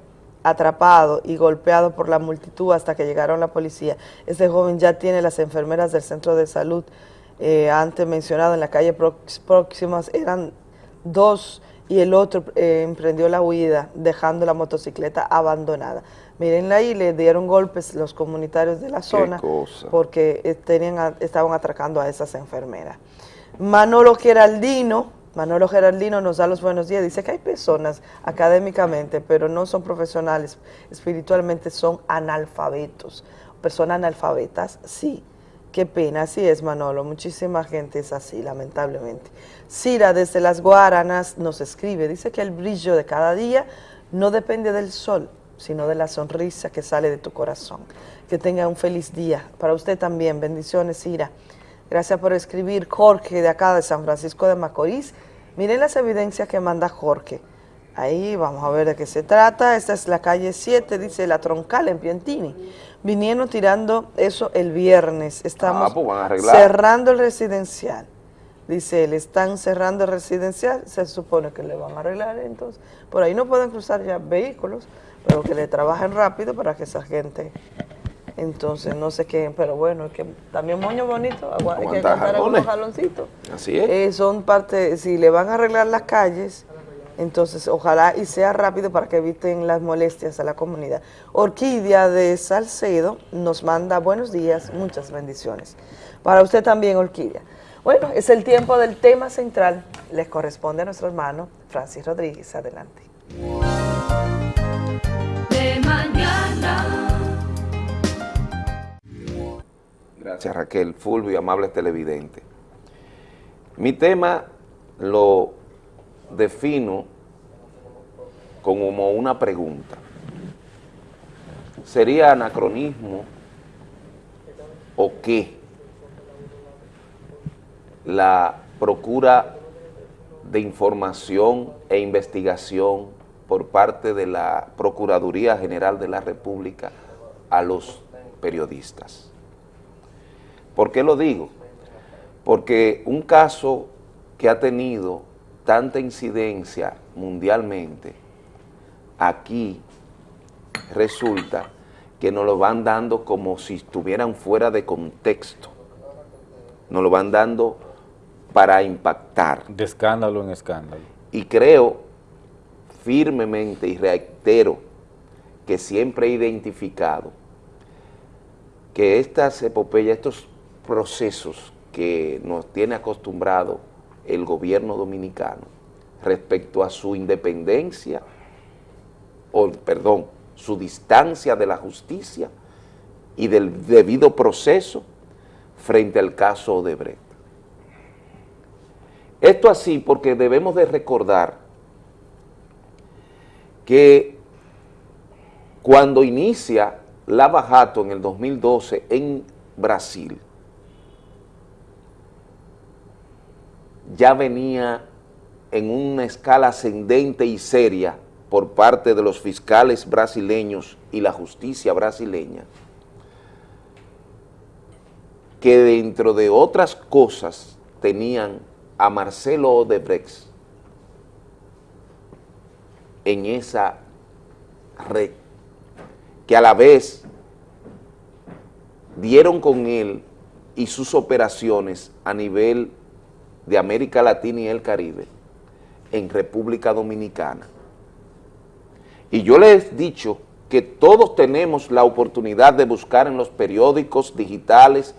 atrapado y golpeado por la multitud hasta que llegaron la policía. Este joven ya tiene las enfermeras del centro de salud eh, antes mencionado en la calle próximas, eran dos y el otro eh, emprendió la huida dejando la motocicleta abandonada. Mírenla ahí, le dieron golpes los comunitarios de la zona porque eh, tenían, estaban atracando a esas enfermeras. Manolo Geraldino, Manolo Geraldino nos da los buenos días, dice que hay personas académicamente, pero no son profesionales, espiritualmente son analfabetos. Personas analfabetas, sí. Qué pena, así es Manolo, muchísima gente es así, lamentablemente. Cira desde las Guaranas nos escribe, dice que el brillo de cada día no depende del sol, sino de la sonrisa que sale de tu corazón. Que tenga un feliz día. Para usted también, bendiciones Cira. Gracias por escribir, Jorge, de acá de San Francisco de Macorís. Miren las evidencias que manda Jorge. Ahí vamos a ver de qué se trata. Esta es la calle 7, dice La Troncal en Piantini. Vinieron tirando eso el viernes. Estamos ah, pues cerrando el residencial. Dice él, están cerrando el residencial, se supone que le van a arreglar entonces. Por ahí no pueden cruzar ya vehículos, pero que le trabajen rápido para que esa gente entonces, no sé qué, pero bueno, es que también moño bonito, hay que aguantar algunos jaloncitos. Así es. Eh, son parte, si le van a arreglar las calles, entonces ojalá y sea rápido para que eviten las molestias a la comunidad. Orquídea de Salcedo nos manda buenos días, muchas bendiciones. Para usted también, Orquídea. Bueno, es el tiempo del tema central. Les corresponde a nuestro hermano Francis Rodríguez. Adelante. Gracias Raquel, Fulvio y amables televidentes. Mi tema lo defino como una pregunta. ¿Sería anacronismo o qué la procura de información e investigación por parte de la Procuraduría General de la República a los periodistas? ¿Por qué lo digo? Porque un caso que ha tenido tanta incidencia mundialmente, aquí resulta que nos lo van dando como si estuvieran fuera de contexto. Nos lo van dando para impactar. De escándalo en escándalo. Y creo firmemente y reitero que siempre he identificado que estas epopeyas, estos procesos que nos tiene acostumbrado el gobierno dominicano respecto a su independencia, o perdón, su distancia de la justicia y del debido proceso frente al caso Odebrecht. Esto así porque debemos de recordar que cuando inicia la Bajato en el 2012 en Brasil, ya venía en una escala ascendente y seria por parte de los fiscales brasileños y la justicia brasileña, que dentro de otras cosas tenían a Marcelo Odebrecht en esa red, que a la vez dieron con él y sus operaciones a nivel de América Latina y el Caribe en República Dominicana. Y yo les he dicho que todos tenemos la oportunidad de buscar en los periódicos digitales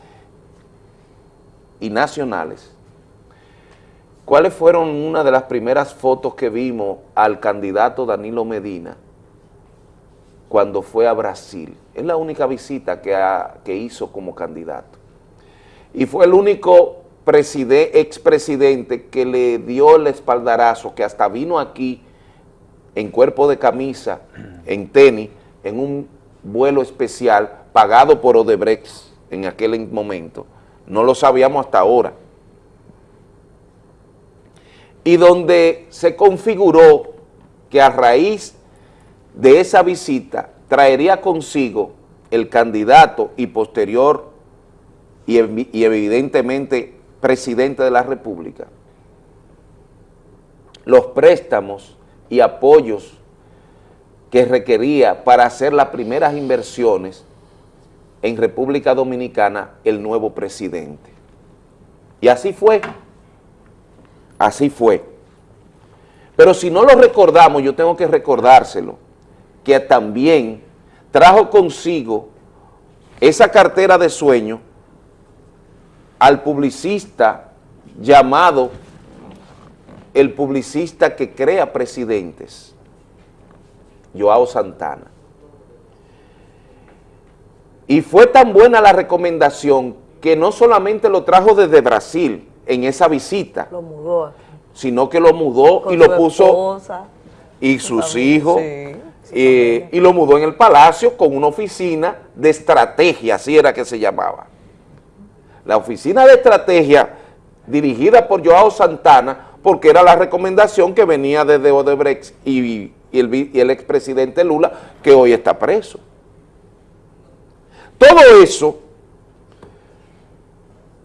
y nacionales cuáles fueron una de las primeras fotos que vimos al candidato Danilo Medina cuando fue a Brasil. Es la única visita que, que hizo como candidato. Y fue el único expresidente que le dio el espaldarazo, que hasta vino aquí en cuerpo de camisa, *clears throat* en tenis, en un vuelo especial pagado por Odebrecht en aquel momento. No lo sabíamos hasta ahora. Y donde se configuró que a raíz de esa visita traería consigo el candidato y posterior y evidentemente presidente de la República, los préstamos y apoyos que requería para hacer las primeras inversiones en República Dominicana el nuevo presidente. Y así fue, así fue. Pero si no lo recordamos, yo tengo que recordárselo, que también trajo consigo esa cartera de sueño al publicista llamado el publicista que crea presidentes, Joao Santana. Y fue tan buena la recomendación que no solamente lo trajo desde Brasil en esa visita, lo mudó sino que lo mudó y lo puso y sus hijos y lo mudó en el palacio con una oficina de estrategia, así era que se llamaba. La oficina de estrategia dirigida por Joao Santana, porque era la recomendación que venía desde Odebrecht y, el, y el expresidente Lula, que hoy está preso. Todo eso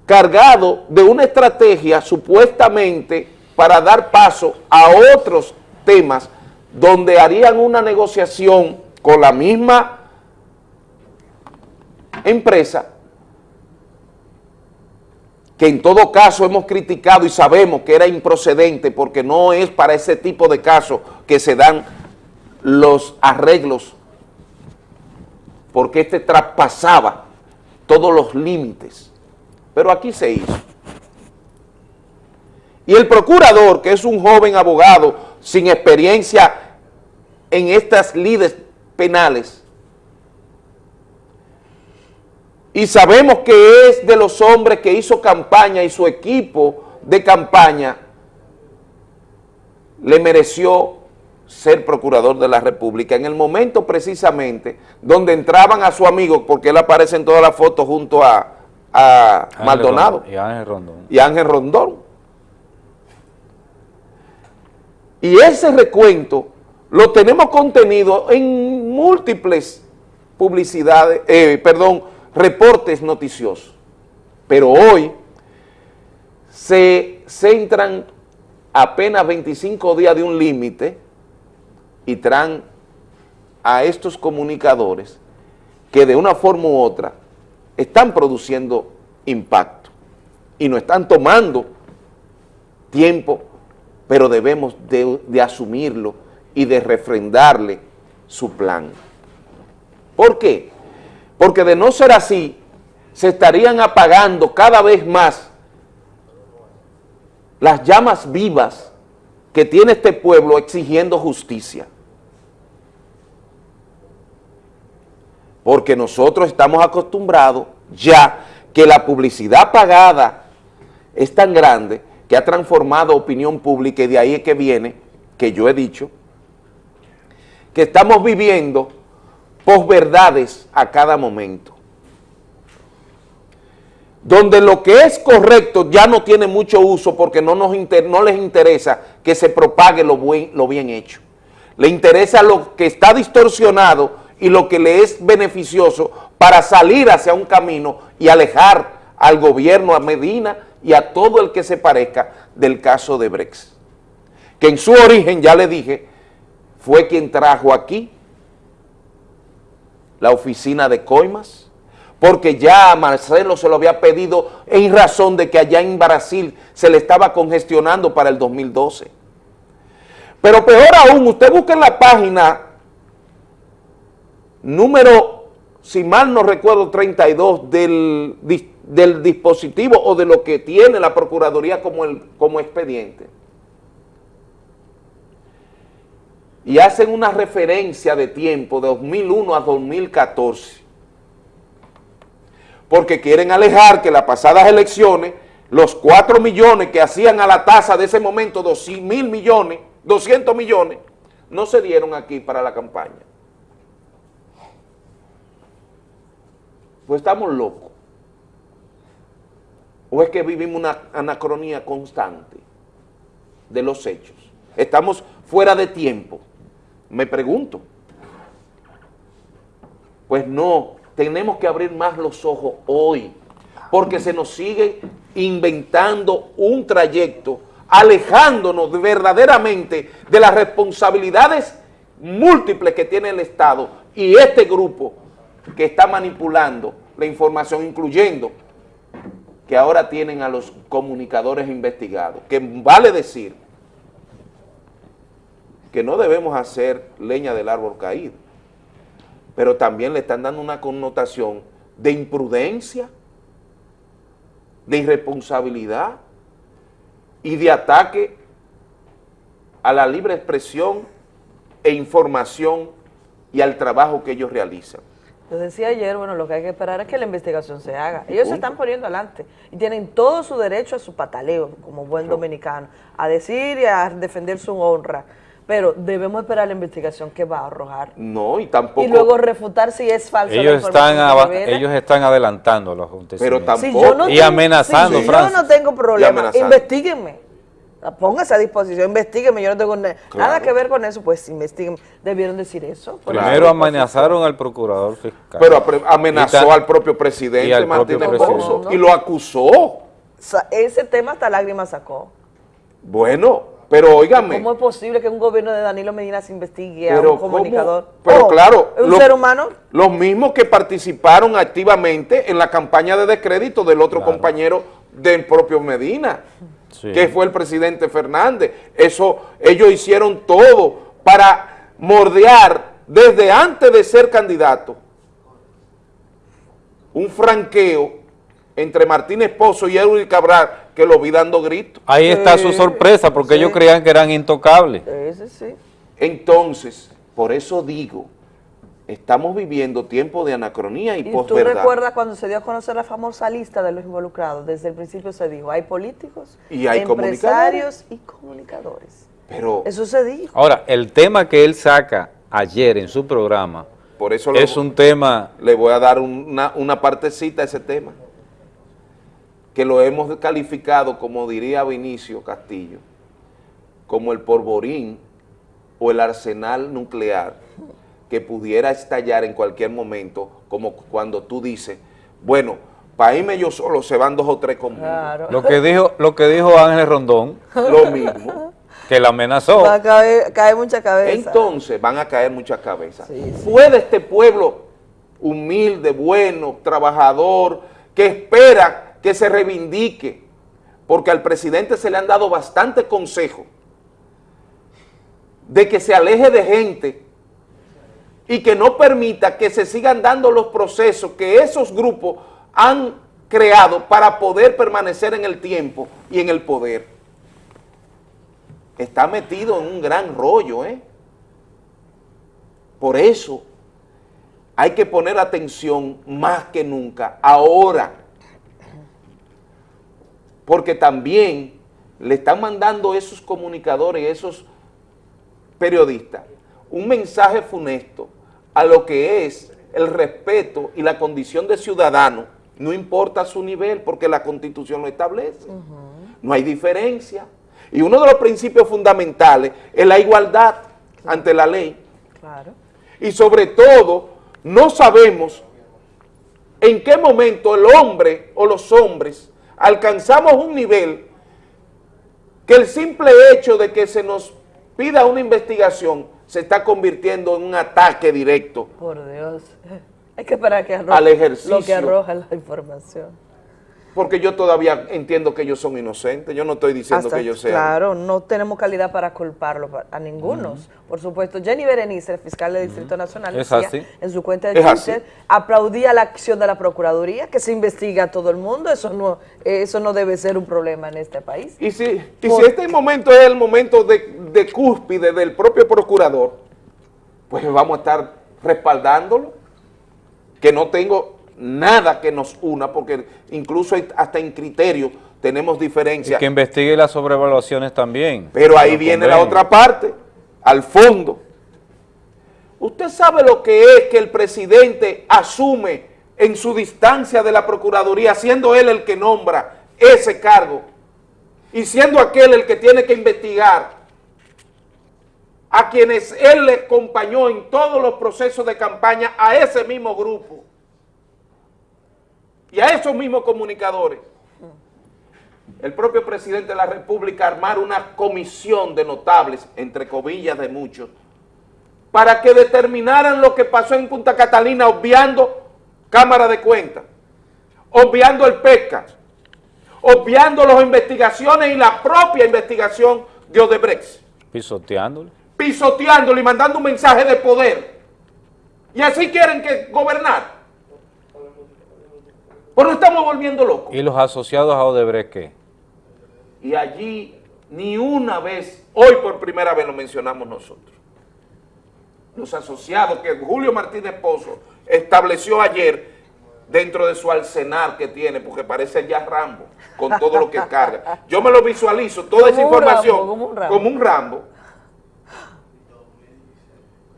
cargado de una estrategia supuestamente para dar paso a otros temas donde harían una negociación con la misma empresa que en todo caso hemos criticado y sabemos que era improcedente porque no es para ese tipo de casos que se dan los arreglos porque este traspasaba todos los límites. Pero aquí se hizo. Y el procurador, que es un joven abogado sin experiencia en estas lides penales, y sabemos que es de los hombres que hizo campaña y su equipo de campaña le mereció ser procurador de la República en el momento precisamente donde entraban a su amigo, porque él aparece en todas las fotos junto a, Maldonado y Ángel Rondón. Y Ángel Rondón. Y ese recuento lo tenemos contenido en múltiples publicidades, eh, perdón, reportes noticiosos. Pero hoy se centran apenas 25 días de un límite y traen a estos comunicadores que de una forma u otra están produciendo impacto y no están tomando tiempo, pero debemos de, de asumirlo y de refrendarle su plan. ¿Por qué? Porque de no ser así, se estarían apagando cada vez más las llamas vivas que tiene este pueblo exigiendo justicia. Porque nosotros estamos acostumbrados ya que la publicidad pagada es tan grande que ha transformado opinión pública y de ahí es que viene, que yo he dicho, que estamos viviendo posverdades a cada momento. Donde lo que es correcto ya no tiene mucho uso porque no, nos no les interesa que se propague lo, buen, lo bien hecho. Le interesa lo que está distorsionado y lo que le es beneficioso para salir hacia un camino y alejar al gobierno, a Medina y a todo el que se parezca del caso de Brex, que en su origen, ya le dije, fue quien trajo aquí la oficina de coimas, porque ya Marcelo se lo había pedido en razón de que allá en Brasil se le estaba congestionando para el 2012. Pero peor aún, usted busca en la página número, si mal no recuerdo, 32 del, del dispositivo o de lo que tiene la Procuraduría como, el, como expediente. Y hacen una referencia de tiempo de 2001 a 2014 porque quieren alejar que las pasadas elecciones, los 4 millones que hacían a la tasa de ese momento, 200 mil millones, 200 millones, no se dieron aquí para la campaña. Pues estamos locos. ¿O es que vivimos una anacronía constante de los hechos? Estamos fuera de tiempo, me pregunto. Pues no, tenemos que abrir más los ojos hoy, porque se nos sigue inventando un trayecto, alejándonos verdaderamente de las responsabilidades múltiples que tiene el Estado y este grupo que está manipulando la información, incluyendo que ahora tienen a los comunicadores investigados, que vale decir que no debemos hacer leña del árbol caído pero también le están dando una connotación de imprudencia, de irresponsabilidad y de ataque a la libre expresión e información y al trabajo que ellos realizan. Yo decía ayer, bueno, lo que hay que esperar es que la investigación se haga. Ellos se están poniendo adelante y tienen todo su derecho a su pataleo, como buen dominicano, a decir y a defender su honra pero debemos esperar la investigación que va a arrojar. No, y tampoco... Y luego refutar si es falso ellos están Ellos están adelantando los acontecimientos. Pero tampoco... y amenazando, si Yo no tengo problema, investiguenme. Póngase a disposición, investiguenme, yo no tengo nada que ver con eso, pues investiguen. Debieron decir eso. Primero amenazaron al procurador fiscal. Pero amenazó al propio presidente y Martínez y lo acusó. ese tema hasta lágrimas sacó. Bueno, pero óigame. ¿Cómo es posible que un gobierno de Danilo Medina se investigue a un comunicador? Pero oh, claro. ¿Un ser humano? Los mismos que participaron activamente en la campaña de descrédito del otro compañero del propio Medina, que fue el presidente Fernández. Eso, ellos hicieron todo para mordear desde antes de ser candidato un franqueo entre Martínez Pozo y Edwin Cabral, que lo vi dando gritos. Ahí está su sorpresa, porque ellos creían que eran intocables. sí. Entonces, por eso digo, estamos viviendo tiempo de anacronía y, ¿Y posverdad. ¿Tú recuerdas cuando se dio a conocer la famosa lista de los involucrados? Desde el principio se dijo, hay políticos, y hay empresarios y comunicadores. Pero, eso se dijo. Ahora, el tema que él saca ayer en su programa por eso es un tema... Le voy a dar una, una partecita a ese tema que lo hemos calificado, como diría Vinicio Castillo, como el porborín o el arsenal nuclear que pudiera estallar en cualquier momento, como cuando tú dices, bueno, para irme yo solo se van dos o tres conmigo. Lo que dijo lo que dijo Ángel Rondón. Lo mismo. Que la amenazó. Va a caer, mucha cabeza. Entonces van a caer muchas cabezas. ¿Puede este pueblo humilde, bueno, trabajador, que espera que se reivindique, porque al presidente se le han dado bastante consejo de que se aleje de gente y que no permita que se sigan dando los procesos que esos grupos han creado para poder permanecer en el tiempo y en el poder. Está metido en un gran rollo, ¿eh? Por eso hay que poner atención más que nunca, ahora, porque también le están mandando esos comunicadores, esos periodistas, un mensaje funesto a lo que es el respeto y la condición de ciudadano, no importa su nivel, porque la Constitución lo establece. No hay diferencia. Y uno de los principios fundamentales es la igualdad ante la ley. Y sobre todo, no sabemos en qué momento el hombre o los hombres alcanzamos un nivel que el simple hecho de que se nos pida una investigación se está convirtiendo en un ataque directo. Por Dios. *laughs* Es que para que al ejercicio. lo que arroja la información. Porque yo todavía entiendo que ellos son inocentes, yo no estoy diciendo que ellos sean. Claro, no tenemos calidad para culparlo a ninguno. Por supuesto, Jenny Berenice, el fiscal del Distrito Nacional, decía en su cuenta de Twitter, aplaudía la acción de la Procuraduría, que se investiga a todo el mundo, eso no eso no debe ser un problema en este país. Y si, y si este momento es el momento de, de cúspide del propio procurador, pues vamos a estar respaldándolo, que no tengo nada que nos una, porque incluso hasta en criterio tenemos diferencias. que investigue las sobrevaluaciones también. Pero ahí viene la otra parte, al fondo. Usted sabe lo que es que el presidente asume en su distancia de la Procuraduría, siendo él el que nombra ese cargo y siendo aquel el que tiene que investigar a quienes él le acompañó en todos los procesos de campaña a ese mismo grupo y a esos mismos comunicadores, el propio presidente de la República armar una comisión de notables, entre comillas de muchos, para que determinaran lo que pasó en Punta Catalina obviando Cámara de Cuentas, obviando el PECA, obviando las investigaciones y la propia investigación de Odebrecht. Pisoteándolo. Pisoteándolo y mandando un mensaje de poder. Y así quieren que gobernar. Pues nos estamos volviendo locos. ¿Y los asociados a Odebrecht qué? Y allí ni una vez, hoy por primera vez lo mencionamos nosotros. Los asociados que Julio Martínez Pozo estableció ayer dentro de su arsenal que tiene, porque parece ya Rambo, con todo lo que *laughs* carga. Yo me lo visualizo, toda esa información, como, un como un Rambo.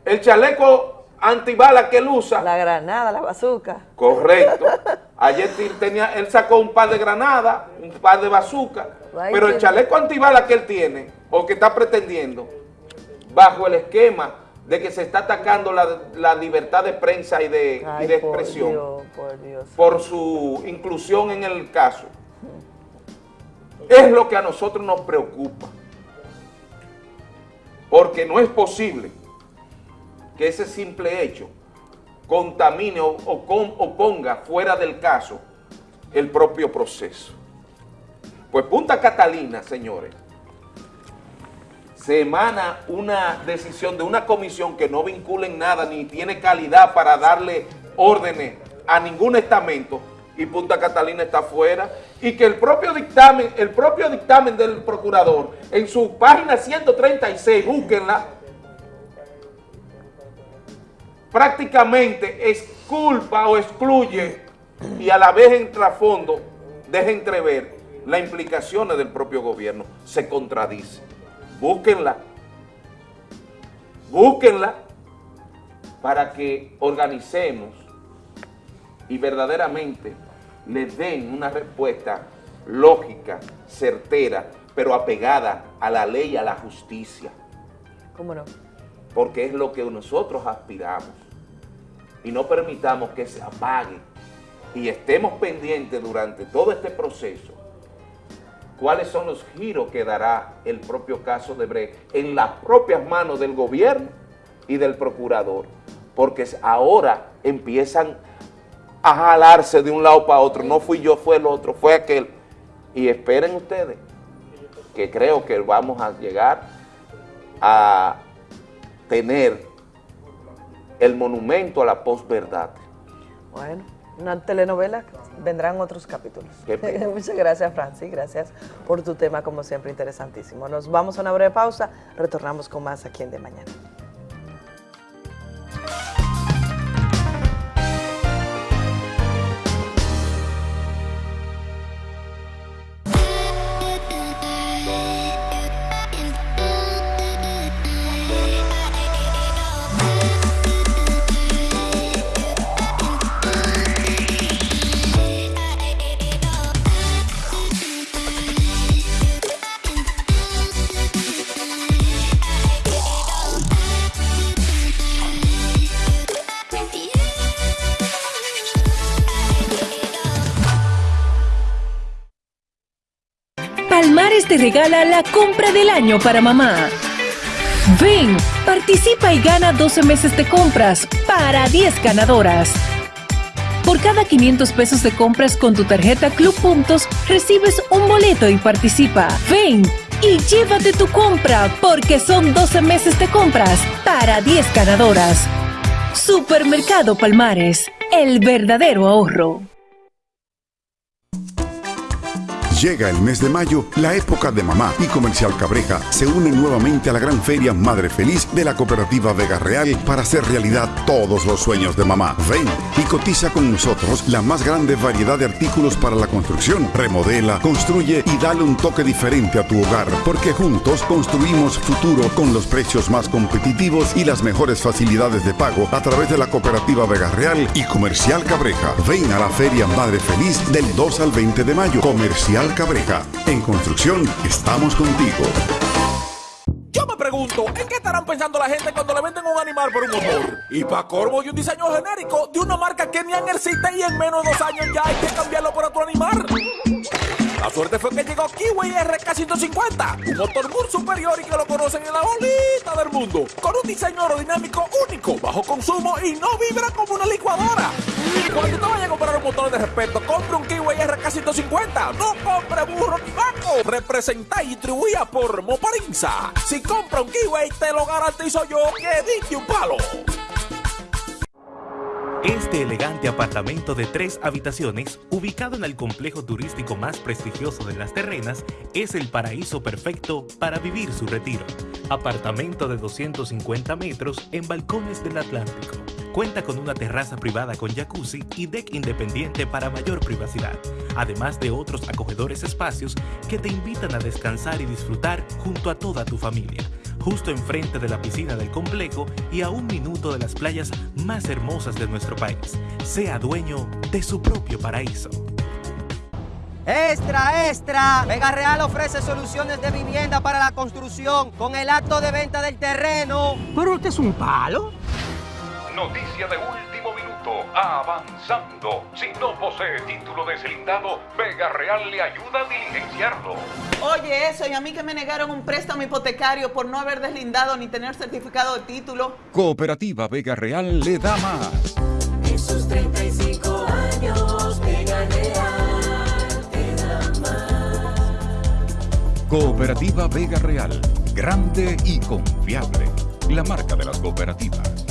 El chaleco antibala que él usa. La granada, la bazooka. Correcto. *laughs* Ayer tenía, él sacó un par de granadas, un par de bazooka, pero el chaleco antibala que él tiene, o que está pretendiendo, bajo el esquema de que se está atacando la, libertad de prensa y de, expresión, por, su inclusión en el caso, es lo que a nosotros nos preocupa. Porque no es posible que ese simple hecho contamine o, ponga fuera del caso el propio proceso. Pues Punta Catalina, señores, se emana una decisión de una comisión que no vincula en nada ni tiene calidad para darle órdenes a ningún estamento y Punta Catalina está fuera y que el propio dictamen, el propio dictamen del procurador en su página 136, búsquenla, prácticamente exculpa o excluye y a la vez en trasfondo deja entrever las implicaciones del propio gobierno. Se contradice. Búsquenla. Búsquenla para que organicemos y verdaderamente le den una respuesta lógica, certera, pero apegada a la ley y a la justicia. ¿Cómo no? Porque es lo que nosotros aspiramos y no permitamos que se apague y estemos pendientes durante todo este proceso cuáles son los giros que dará el propio caso de Brecht en las propias manos del gobierno y del procurador, porque ahora empiezan a jalarse de un lado para otro, no fui yo, fue el otro, fue aquel, y esperen ustedes, que creo que vamos a llegar a tener el monumento a la posverdad. Bueno, una telenovela, vendrán otros capítulos. *laughs* Muchas gracias, Francis, gracias por tu tema, como siempre, interesantísimo. Nos vamos a una breve pausa, retornamos con más aquí en De Mañana. Regala la compra del año para mamá. Ven, participa y gana 12 meses de compras para 10 ganadoras. Por cada 500 pesos de compras con tu tarjeta Club Puntos, recibes un boleto y participa. Ven y llévate tu compra porque son 12 meses de compras para 10 ganadoras. Supermercado Palmares, el verdadero ahorro. Llega el mes de mayo, la época de mamá y Comercial Cabreja se unen nuevamente a la gran feria Madre Feliz de la cooperativa Vega Real para hacer realidad todos los sueños de mamá. Ven y cotiza con nosotros la más grande variedad de artículos para la construcción. Remodela, construye y dale un toque diferente a tu hogar, porque juntos construimos futuro con los precios más competitivos y las mejores facilidades de pago a través de la cooperativa Vega Real y Comercial Cabreja. Ven a la feria Madre Feliz del 2 al 20 de mayo. Comercial Cabreja. En construcción estamos contigo. Yo me pregunto, ¿en qué estarán pensando la gente cuando le venden un animal por un motor? Y para corvo y un diseño genérico de una marca que ni existe y en menos de dos años ya hay que cambiarlo por otro animal. La suerte fue que llegó Kiwi RK150, un motor muy superior y que lo conocen en la bolita del mundo, con un diseño aerodinámico único, bajo consumo y no vibra como una licuadora. Cuando te vayas a comprar un motor de respeto, compre un Kiwi RK150, no compre burro ni vaco. Representa y distribuía por Moparinza. Si compra un Kiwi, te lo garantizo yo que diste un palo. Este elegante apartamento de tres habitaciones, ubicado en el complejo turístico más prestigioso de las terrenas, es el paraíso perfecto para vivir su retiro. Apartamento de 250 metros en balcones del Atlántico. Cuenta con una terraza privada con jacuzzi y deck independiente para mayor privacidad, además de otros acogedores espacios que te invitan a descansar y disfrutar junto a toda tu familia justo enfrente de la piscina del complejo y a un minuto de las playas más hermosas de nuestro país. Sea dueño de su propio paraíso. Extra, extra. Vega Real ofrece soluciones de vivienda para la construcción con el acto de venta del terreno. Pero usted es un palo. Noticia de último minuto. Avanzando. Si no posee título deslindado, Vega Real le ayuda a diligenciarlo. Oye, eso, y a mí que me negaron un préstamo hipotecario por no haber deslindado ni tener certificado de título. Cooperativa Vega Real le da más. En sus 35 años, Vega Real te da más. Cooperativa Vega Real. Grande y confiable. La marca de las cooperativas.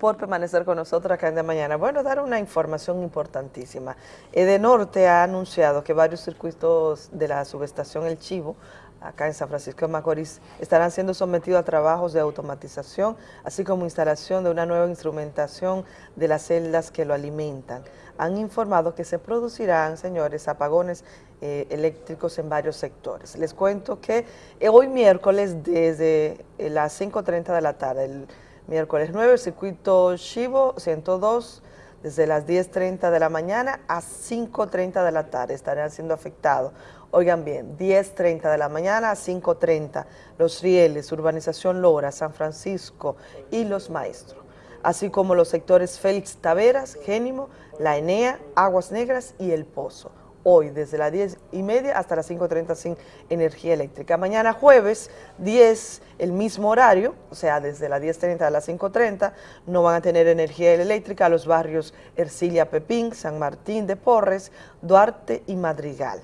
Por permanecer con nosotros acá en de mañana. Bueno, dar una información importantísima. Edenorte ha anunciado que varios circuitos de la subestación El Chivo, acá en San Francisco de Macorís, estarán siendo sometidos a trabajos de automatización, así como instalación de una nueva instrumentación de las celdas que lo alimentan. Han informado que se producirán, señores, apagones eh, eléctricos en varios sectores. Les cuento que hoy miércoles desde eh, las 5.30 de la tarde, el miércoles 9, el circuito Chivo 102, desde las 10.30 de la mañana a 5.30 de la tarde. Estarán siendo afectados. Oigan bien, 10.30 de la mañana a 5.30, Los Rieles, Urbanización Lora, San Francisco y Los Maestros, así como los sectores Félix Taveras, Génimo, La Enea, Aguas Negras y El Pozo hoy desde las 10 y media hasta las 5.30 sin energía eléctrica. Mañana jueves 10, el mismo horario, o sea, desde las 10.30 a las 5.30, no van a tener energía eléctrica los barrios Ercilia Pepín, San Martín de Porres, Duarte y Madrigal.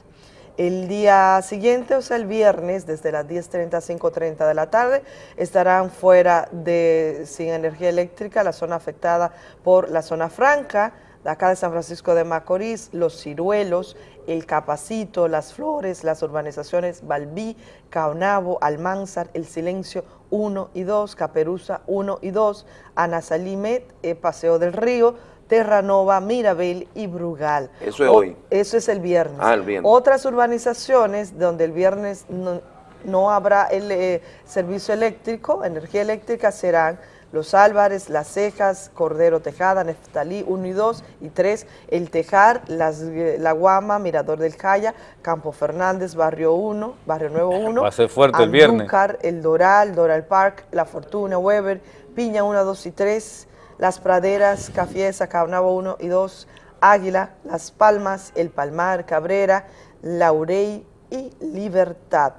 El día siguiente, o sea, el viernes, desde las 10.30 a 5.30 de la tarde, estarán fuera de sin energía eléctrica la zona afectada por la zona franca, de acá de San Francisco de Macorís, Los Ciruelos, El Capacito, Las Flores, las urbanizaciones Balbí, Caonabo, Almanzar, El Silencio 1 y 2, Caperuza 1 y 2, Ana Salimet, eh, Paseo del Río, Terranova, Mirabel y Brugal. Eso es hoy. Eso es el viernes. Ah, el viernes. Otras urbanizaciones donde el viernes no, no habrá el eh, servicio eléctrico, energía eléctrica, serán Los Álvarez, Las Cejas, Cordero Tejada, Neftalí 1 y 2 y 3, El Tejar, Las, La Guama, Mirador del Jaya, Campo Fernández, Barrio 1, Barrio Nuevo 1. *laughs* Va a ser fuerte el viernes. Andúcar, El Doral, Doral Park, La Fortuna, Weber, Piña 1, 2 y 3, Las Praderas, Cafiesa, Caunabo 1 y 2, Águila, Las Palmas, El Palmar, Cabrera, Laurey y Libertad.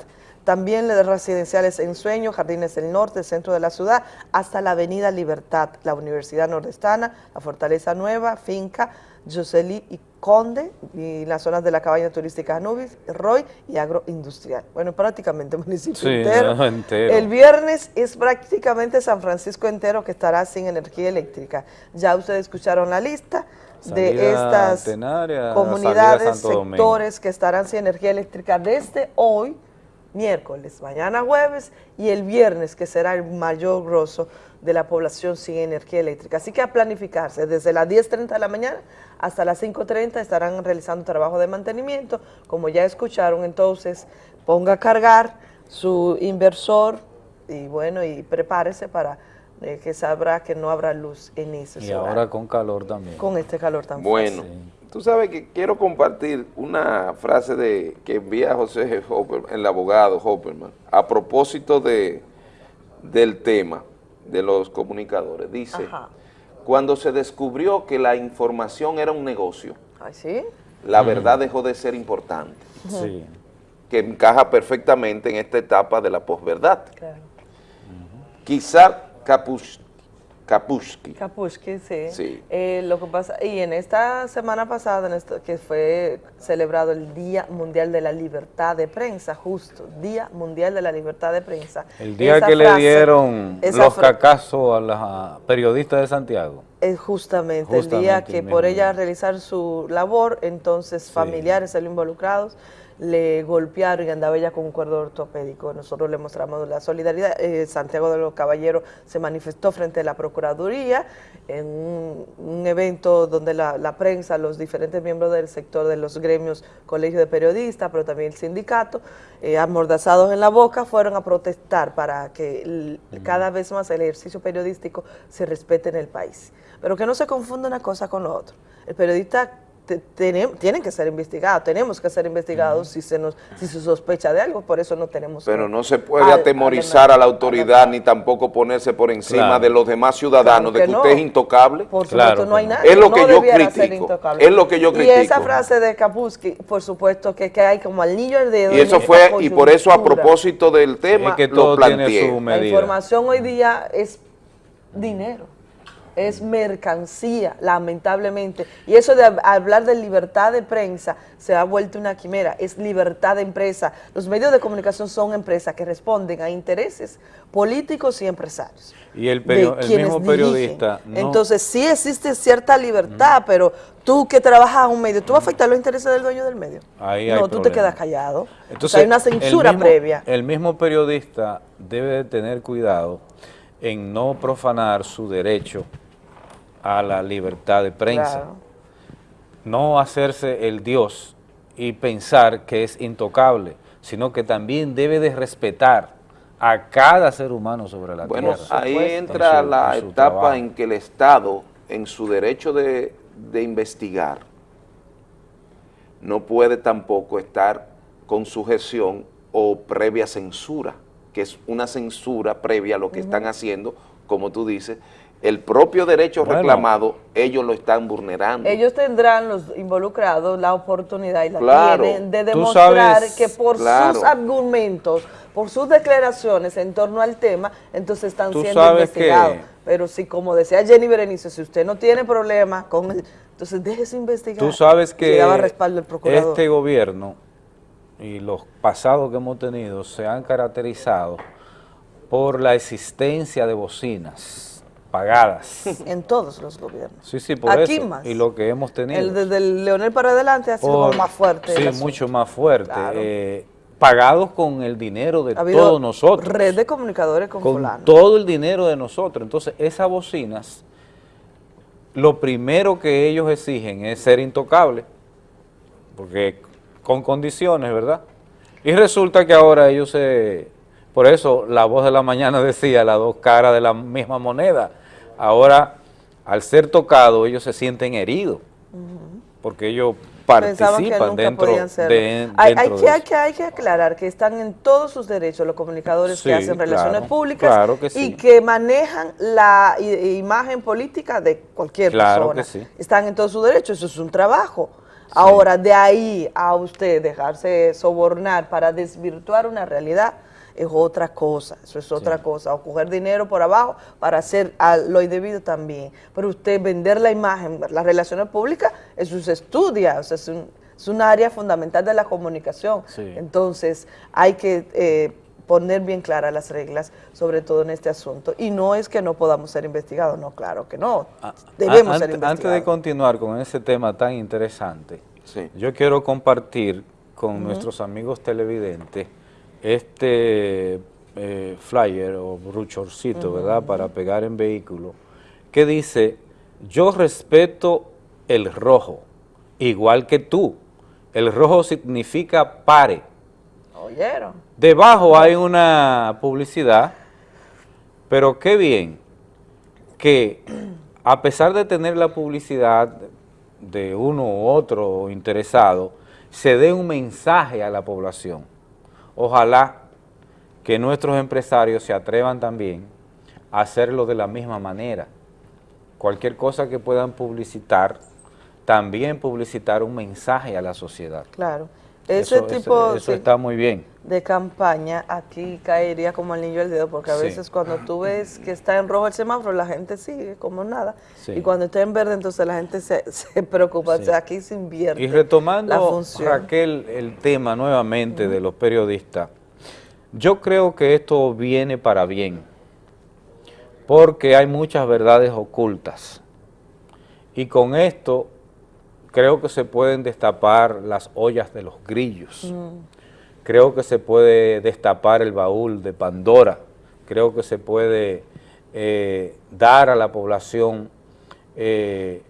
También las residenciales en Sueño, Jardines del Norte, centro de la ciudad, hasta la Avenida Libertad, la Universidad Nordestana, la Fortaleza Nueva, Finca, Jocelyn y Conde, y las zonas de la cabaña turística Anubis, Roy y agroindustrial. Bueno, prácticamente municipio Sí, entero. no, entero. El viernes es prácticamente San Francisco entero que estará sin energía eléctrica. Ya ustedes escucharon la lista de Salida estas Tenaria, comunidades, Domingo. sectores que estarán sin energía eléctrica desde hoy, miércoles, mañana jueves y el viernes, que será el mayor grosso de la población sin energía eléctrica. Así que a planificarse, desde las 10.30 de la mañana hasta las 5.30 estarán realizando trabajo de mantenimiento. Como ya escucharon, entonces ponga a cargar su inversor y bueno, y prepárese para eh, que sabrá que no habrá luz en ese Y ahora con calor también. con este calor tan Bueno. Tú sabes que quiero compartir una frase de que envía José Hopper, el abogado Hopperman, a propósito de, del tema de los comunicadores. Dice, Ajá. cuando se descubrió que la información era un negocio, la verdad dejó de ser importante, Sí. que encaja perfectamente en esta etapa de la posverdad. Claro. Quizá Kapush, Kapushki, Kapushki, sí. Sí. Eh, lo que pasa, y en esta semana pasada, en esto, que fue celebrado el Día Mundial de la Libertad de Prensa, justo, Día Mundial de la Libertad de Prensa. El día Esa que le dieron los cacazos a las periodistas de Santiago. Es justamente, el día que por ella realizar su labor, entonces familiares de los involucrados le golpearon y andaba ella con un cuerdo ortopédico. Nosotros le mostramos la solidaridad. Eh, Santiago de los Caballeros se manifestó frente a la Procuraduría en un, un evento donde la, la prensa, los diferentes miembros del sector de los gremios, colegio de periodistas, pero también el sindicato, eh, amordazados en la boca, fueron a protestar para que el- cada vez más el ejercicio periodístico se respete en el país. Pero que no se confunda una cosa con lo otro. El periodista te- tienen que ser investigados, tenemos que ser investigados si se nos si se sospecha de algo, por eso no tenemos pero que- no se puede al- atemorizar a la autoridad ni tampoco ponerse por encima Claro. de los demás ciudadanos, Claro de que no. usted es intocable. Por supuesto, Claro no hay nada. Es lo no que yo debiera ser critico, intocable. es lo que yo Y critico. esa frase de Kapuski, por supuesto, que, que hay como al niño al dedo. Y eso fue, y por eso a propósito del tema, Es que lo tiene planteé. La información hoy día es dinero, es mercancía, lamentablemente. Y eso de hab- hablar de libertad de prensa se ha vuelto una quimera, es libertad de empresa. Los medios de comunicación son empresas que responden a intereses políticos y empresarios. Y el, perio- mismo periodista no, Entonces sí existe cierta libertad, pero tú que trabajas en un medio, ¿tú vas a afectar los intereses del dueño del medio? Ahí hay no, tú te quedas callado. O Entonces, sea, hay una el censura mismo- previa. El mismo periodista debe de tener cuidado en no profanar su derecho a la libertad de prensa. Claro. No hacerse el Dios y pensar que es intocable, sino que también debe de respetar a cada ser humano sobre la Bueno, tierra. ahí En entra su- la en etapa trabajo. en que el Estado, en su derecho de, de investigar, no puede tampoco estar con sujeción o previa censura, que es una censura previa a lo que están haciendo, como tú dices, el propio derecho Bueno. reclamado, ellos lo están vulnerando. Ellos tendrán, los involucrados, la oportunidad y la Claro. tienen de demostrar sabes- que por Claro. sus argumentos, por sus declaraciones en torno al tema, entonces están Tú siendo que- investigados. Pero si, como decía Jenny Berenice, si usted no tiene problema con el, entonces déjese investigar. Tú sabes que daba respaldo el procurador. este gobierno y los pasados que hemos tenido se han caracterizado por la existencia de bocinas pagadas. *laughs* En todos los gobiernos. Sí, sí, por Aquí eso. más. Y lo que hemos tenido. El desde el Leonel para adelante ha sido Por- más fuerte. Sí, mucho más fuerte. Claro. eh, pagados con el dinero de Ha todos nosotros. Red de comunicadores con, con fulano. todo el dinero de nosotros. Entonces, esas bocinas, lo primero que ellos exigen es ser intocables, porque con condiciones, ¿verdad? Y resulta que ahora ellos se Por eso la voz de la mañana *laughs* decía las dos caras de la misma moneda. Ahora, al ser tocado, ellos se sienten heridos, porque ellos participan dentro, de, hay, hay, que, hay, que, hay, que, aclarar que están en todos sus derechos los comunicadores que hacen relaciones públicas y que manejan la imagen política de cualquier persona. Están en todos sus derechos, eso es un trabajo. Ahora, de ahí a usted dejarse sobornar para desvirtuar una realidad, es otra cosa, eso es otra cosa, o coger dinero por abajo para hacer lo indebido también. Pero usted vender la imagen, las relaciones públicas, eso se estudia, o sea, es, un, área fundamental de la comunicación. Entonces, hay que eh, poner bien claras las reglas, sobre todo en este asunto. Y no es que no podamos ser investigados, no, claro que no, ah, debemos ser investigados. Antes de continuar con ese tema tan interesante, yo quiero compartir con nuestros amigos televidentes este eh, flyer o bruchorcito, ¿verdad?, para pegar en vehículo, que dice, yo respeto el rojo, igual que tú. El rojo significa pare. ¿Oyeron? Debajo hay una publicidad, pero qué bien que a pesar de tener la publicidad de uno u otro interesado, se dé un mensaje a la población Ojalá que nuestros empresarios se atrevan también a hacerlo de la misma manera. Cualquier cosa que puedan publicitar, también publicitar un mensaje a la sociedad. Claro. Ese tipo eso, está muy bien. De campaña aquí caería como el niño del dedo, porque a veces cuando tú ves que está en rojo el semáforo, la gente sigue como nada, y cuando está en verde, entonces la gente se, *laughs* preocupa, o sea, aquí se invierte Y retomando, Raquel, el tema nuevamente de los periodistas, yo creo que esto viene para bien, porque hay muchas verdades ocultas, y con esto creo que se pueden destapar las ollas de los grillos. Creo que se puede destapar el baúl de Pandora. Creo que se puede eh, dar a la población eh,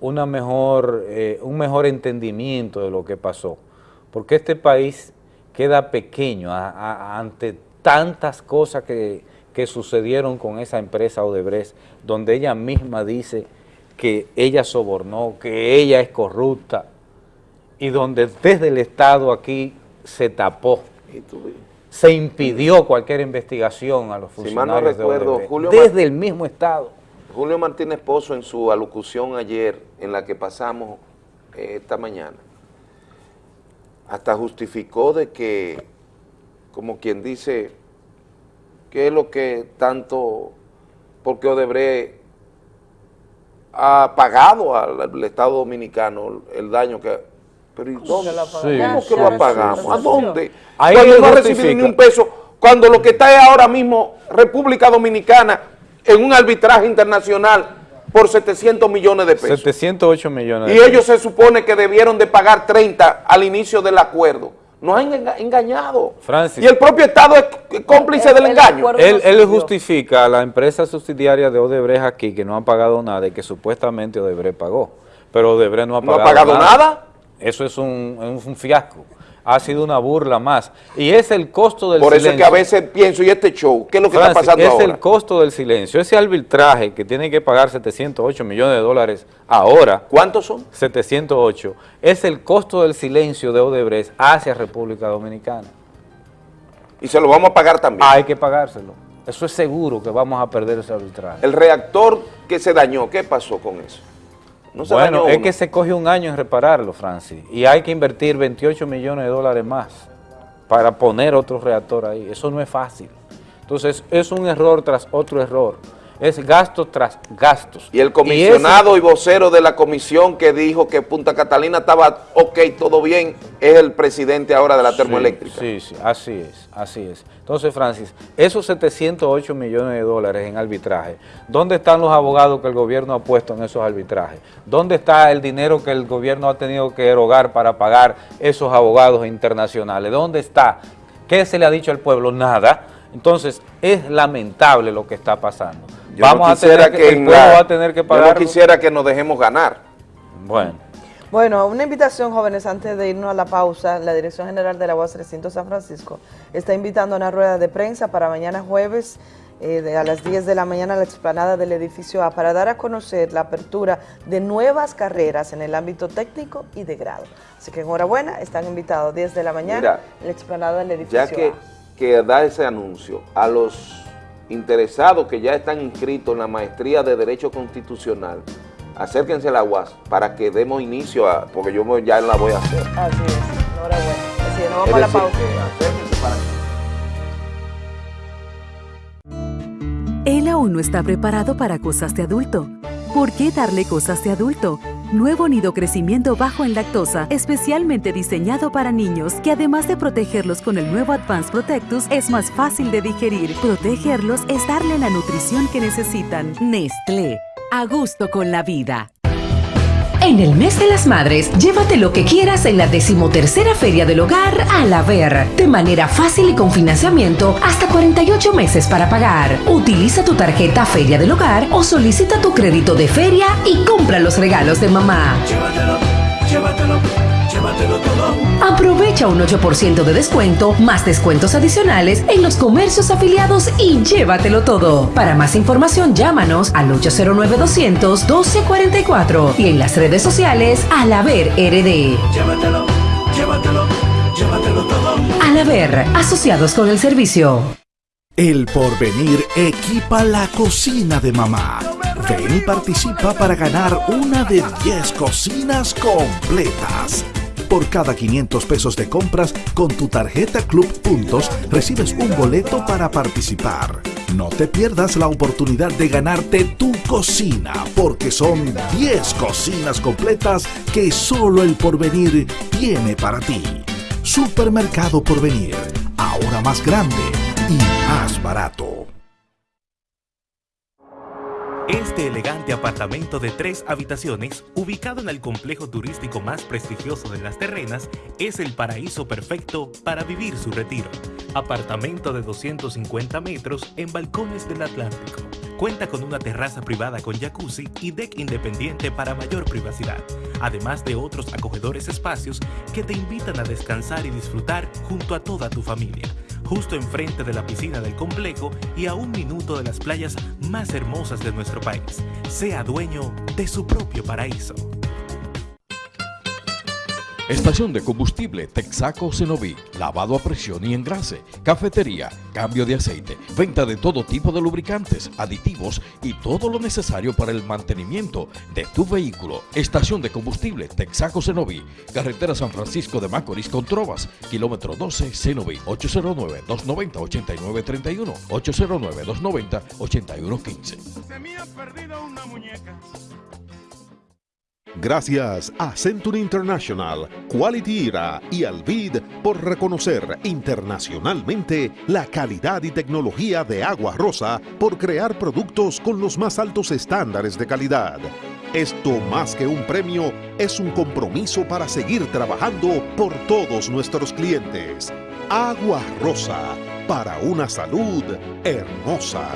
eh, un mejor entendimiento de lo que pasó. Porque este país queda pequeño ante tantas cosas que, que sucedieron con esa empresa Odebrecht, donde ella misma dice que ella sobornó, que ella es corrupta, y donde desde el Estado aquí se tapó, se impidió cualquier investigación a los funcionarios si recuerdo, desde el mismo Estado. Julio Martínez Pozo en su alocución ayer, en la que pasamos eh, esta mañana, hasta justificó de que, como quien dice, qué es lo que tanto, porque Odebrecht ha pagado al, Estado Dominicano el daño que... Pero ¿y dónde? ¿Cómo que lo apagamos? ¿A dónde? Ahí cuando no ha recibido ni un peso, cuando lo que está es ahora mismo República Dominicana en un arbitraje internacional por 700 millones de pesos. 708 millones de Y ellos se supone que debieron de pagar 30 al inicio del acuerdo. Nos han engañado. Francis, y el propio Estado es cómplice del engaño. Él, él justifica a la empresa subsidiaria de Odebrecht aquí que no han pagado nada y que supuestamente Odebrecht pagó. Pero Odebrecht no ha pagado, ¿No ha pagado nada. Eso es un, es un fiasco ha sido una burla más. Y es el costo del silencio. Por eso es que a veces pienso, ¿y este show? ¿Qué es lo que está pasando es el costo del silencio. Ese arbitraje que tiene que pagar 708 millones de dólares ahora. ¿Cuántos son? 708. Es el costo del silencio de Odebrecht hacia República Dominicana. Y se lo vamos a pagar también. Hay que pagárselo. Eso es seguro que vamos a perder ese arbitraje. El reactor que se dañó, ¿qué pasó con eso? Bueno, es que se coge un año en repararlo, Francis, y hay que invertir 28 millones de dólares más para poner otro reactor ahí. Eso no es fácil. Entonces, es un error tras otro error es gasto tras gastos. Y el comisionado y, vocero de la comisión que dijo que Punta Catalina estaba ok, todo bien, es el presidente ahora de la termoeléctrica. Sí, sí, así es, así es. Entonces, Francis, esos 708 millones de dólares en arbitraje, ¿dónde están los abogados que el gobierno ha puesto en esos arbitrajes? ¿Dónde está el dinero que el gobierno ha tenido que erogar para pagar esos abogados internacionales? ¿Dónde está? ¿Qué se le ha dicho al pueblo? Nada. Entonces, es lamentable lo que está pasando. Vamos a tener que, el pueblo va a tener que pagar. Yo no quisiera que nos dejemos ganar. Bueno. Bueno, una invitación, jóvenes, antes de irnos a la pausa, la Dirección General de la UAS Recinto San Francisco está invitando a una rueda de prensa para mañana jueves eh, de a las 10 de la mañana a la explanada del edificio A para dar a conocer la apertura de nuevas carreras en el ámbito técnico y de grado. Así que enhorabuena, están invitados 10 de la mañana Mira, en la explanada del edificio Ya que, que da ese anuncio a los interesados que ya están inscritos en la maestría de Derecho Constitucional, acérquense a la UAS para que demos inicio a, porque yo ya la voy a hacer. Así es, enhorabuena. Así es, nos vamos Es a la decir, pausa. que acérquense para que Él aún no está preparado para cosas de adulto. ¿Por qué darle cosas de adulto? Nuevo nido crecimiento bajo en lactosa, especialmente diseñado para niños, que además de protegerlos con el nuevo Advanced Protectus, es más fácil de digerir. Protegerlos es darle la nutrición que necesitan. Nestlé, a gusto con la vida. En el mes de las madres, llévate lo que quieras en la decimotercera Feria del Hogar a la Ver, de manera fácil y con financiamiento hasta 48 meses para pagar. Utiliza tu tarjeta Feria del Hogar o solicita tu crédito de feria y compra los regalos de mamá. Llévatelo, llévatelo, llévatelo todo. Aprovecha un 8% de descuento, más descuentos adicionales en los comercios afiliados y llévatelo todo. Para más información, llámanos al 809-200-1244 y en las redes sociales al haber RD. Llévatelo, llévatelo, llévatelo todo. Al haber, asociados con el servicio. El porvenir equipa la cocina de mamá. Ven y participa para ganar una de 10 cocinas completas. Por cada 500 pesos de compras con tu tarjeta Club Puntos recibes un boleto para participar. No te pierdas la oportunidad de ganarte tu cocina porque son 10 cocinas completas que solo el porvenir tiene para ti. Supermercado Porvenir, ahora más grande y más barato. Este elegante apartamento de tres habitaciones, ubicado en el complejo turístico más prestigioso de las terrenas, es el paraíso perfecto para vivir su retiro. Apartamento de 250 metros en balcones del Atlántico. Cuenta con una terraza privada con jacuzzi y deck independiente para mayor privacidad, además de otros acogedores espacios que te invitan a descansar y disfrutar junto a toda tu familia justo enfrente de la piscina del complejo y a un minuto de las playas más hermosas de nuestro país. Sea dueño de su propio paraíso. Estación de combustible Texaco Cenoví, lavado a presión y engrase, cafetería, cambio de aceite, venta de todo tipo de lubricantes, aditivos y todo lo necesario para el mantenimiento de tu vehículo. Estación de combustible Texaco Cenoví, carretera San Francisco de Macorís con Trovas, kilómetro 12 Cenoví, 809-290-8931, 809-290-8115. Gracias a Century International, Quality Era y Alvid por reconocer internacionalmente la calidad y tecnología de Agua Rosa por crear productos con los más altos estándares de calidad. Esto más que un premio es un compromiso para seguir trabajando por todos nuestros clientes. Agua Rosa, para una salud hermosa.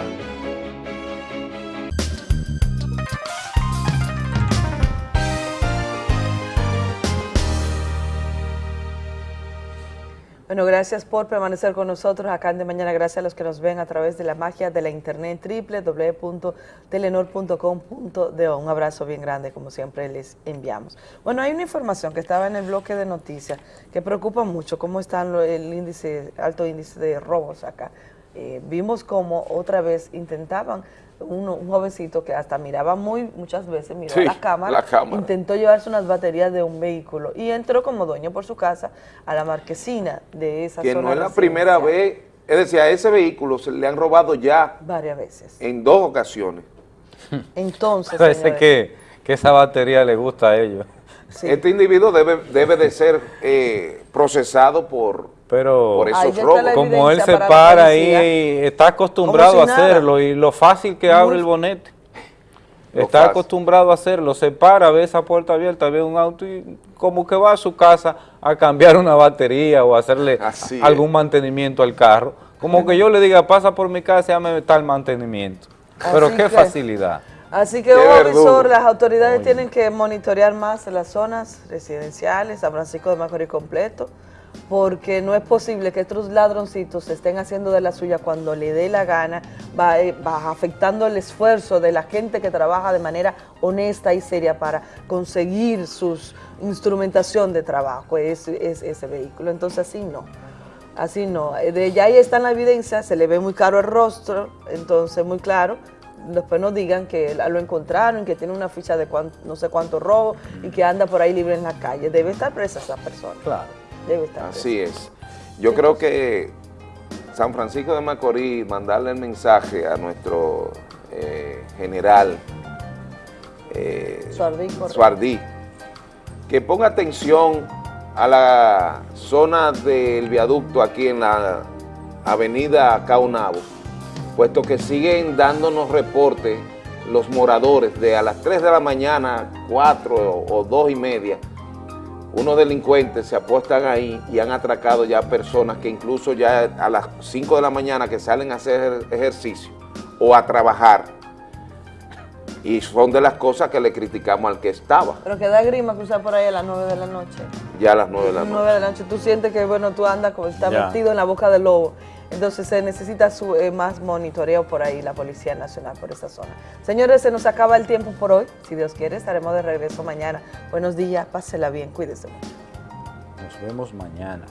Bueno, gracias por permanecer con nosotros acá en De Mañana. Gracias a los que nos ven a través de la magia de la internet www.telenor.com.do. Un abrazo bien grande, como siempre les enviamos. Bueno, hay una información que estaba en el bloque de noticias que preocupa mucho, cómo está el índice, alto índice de robos acá. Eh, vimos cómo otra vez intentaban un, un jovencito que hasta miraba muy muchas veces, miró Sí, la, cámara, la cámara. intentó llevarse unas baterías de un vehículo y entró como dueño por su casa a la marquesina de esa que zona no es la primera vez, es decir, a ese vehículo se le han robado ya varias veces. en dos ocasiones. *laughs* Entonces, Parece señores, que, que esa batería le gusta a ellos. Este individuo debe, debe de ser eh, procesado por, Pero por esos robos. como él se para ahí, está acostumbrado a nada. hacerlo y lo fácil que abre Muy- el bonete. Está fácil. acostumbrado a hacerlo, se para, ve esa puerta abierta, ve un auto y como que va a su casa a cambiar una batería o a hacerle Así es. algún mantenimiento al carro. Como que yo le diga, pasa por mi casa y hazme tal mantenimiento. Pero Así qué que- facilidad. Así que, visor, las autoridades tienen que monitorear más las zonas residenciales, San Francisco de Macorís completo, porque no es posible que estos ladroncitos se estén haciendo de la suya cuando le dé la gana, va, eh, afectando el esfuerzo de la gente que trabaja de manera honesta y seria para conseguir su instrumentación de trabajo, es, es, ese vehículo. Entonces así no, así no. De ya ahí está la evidencia, se le ve muy caro el rostro, entonces muy claro, después nos digan que lo encontraron, que tiene una ficha de no sé cuánto robo y que anda por ahí libre en la calle. Debe estar presa esa persona. Claro. Debe estar Así es. Yo creo que San Francisco de Macorís, mandarle el mensaje a nuestro eh, general eh, Suardí, que ponga atención a la zona del viaducto aquí en la avenida Caunabo puesto que siguen dándonos reportes los moradores de a las 3 de la mañana, 4 o 2 y media, unos delincuentes se apuestan ahí y han atracado ya personas que incluso ya a las 5 de la mañana que salen a hacer ejercicio o a trabajar, y son de las cosas que le criticamos al que estaba. Pero que da grima cruzar por ahí a las 9 de la noche. Ya a las 9 de la noche. 9 de la noche, tú sientes que, bueno, tú andas como está metido en la boca del lobo. Entonces se necesita eh, más monitoreo por ahí, la Policía Nacional, por esa zona. Señores, se nos acaba el tiempo por hoy. Si Dios quiere, estaremos de regreso mañana. Buenos días, pásela bien, cuídese mucho. Nos vemos mañana.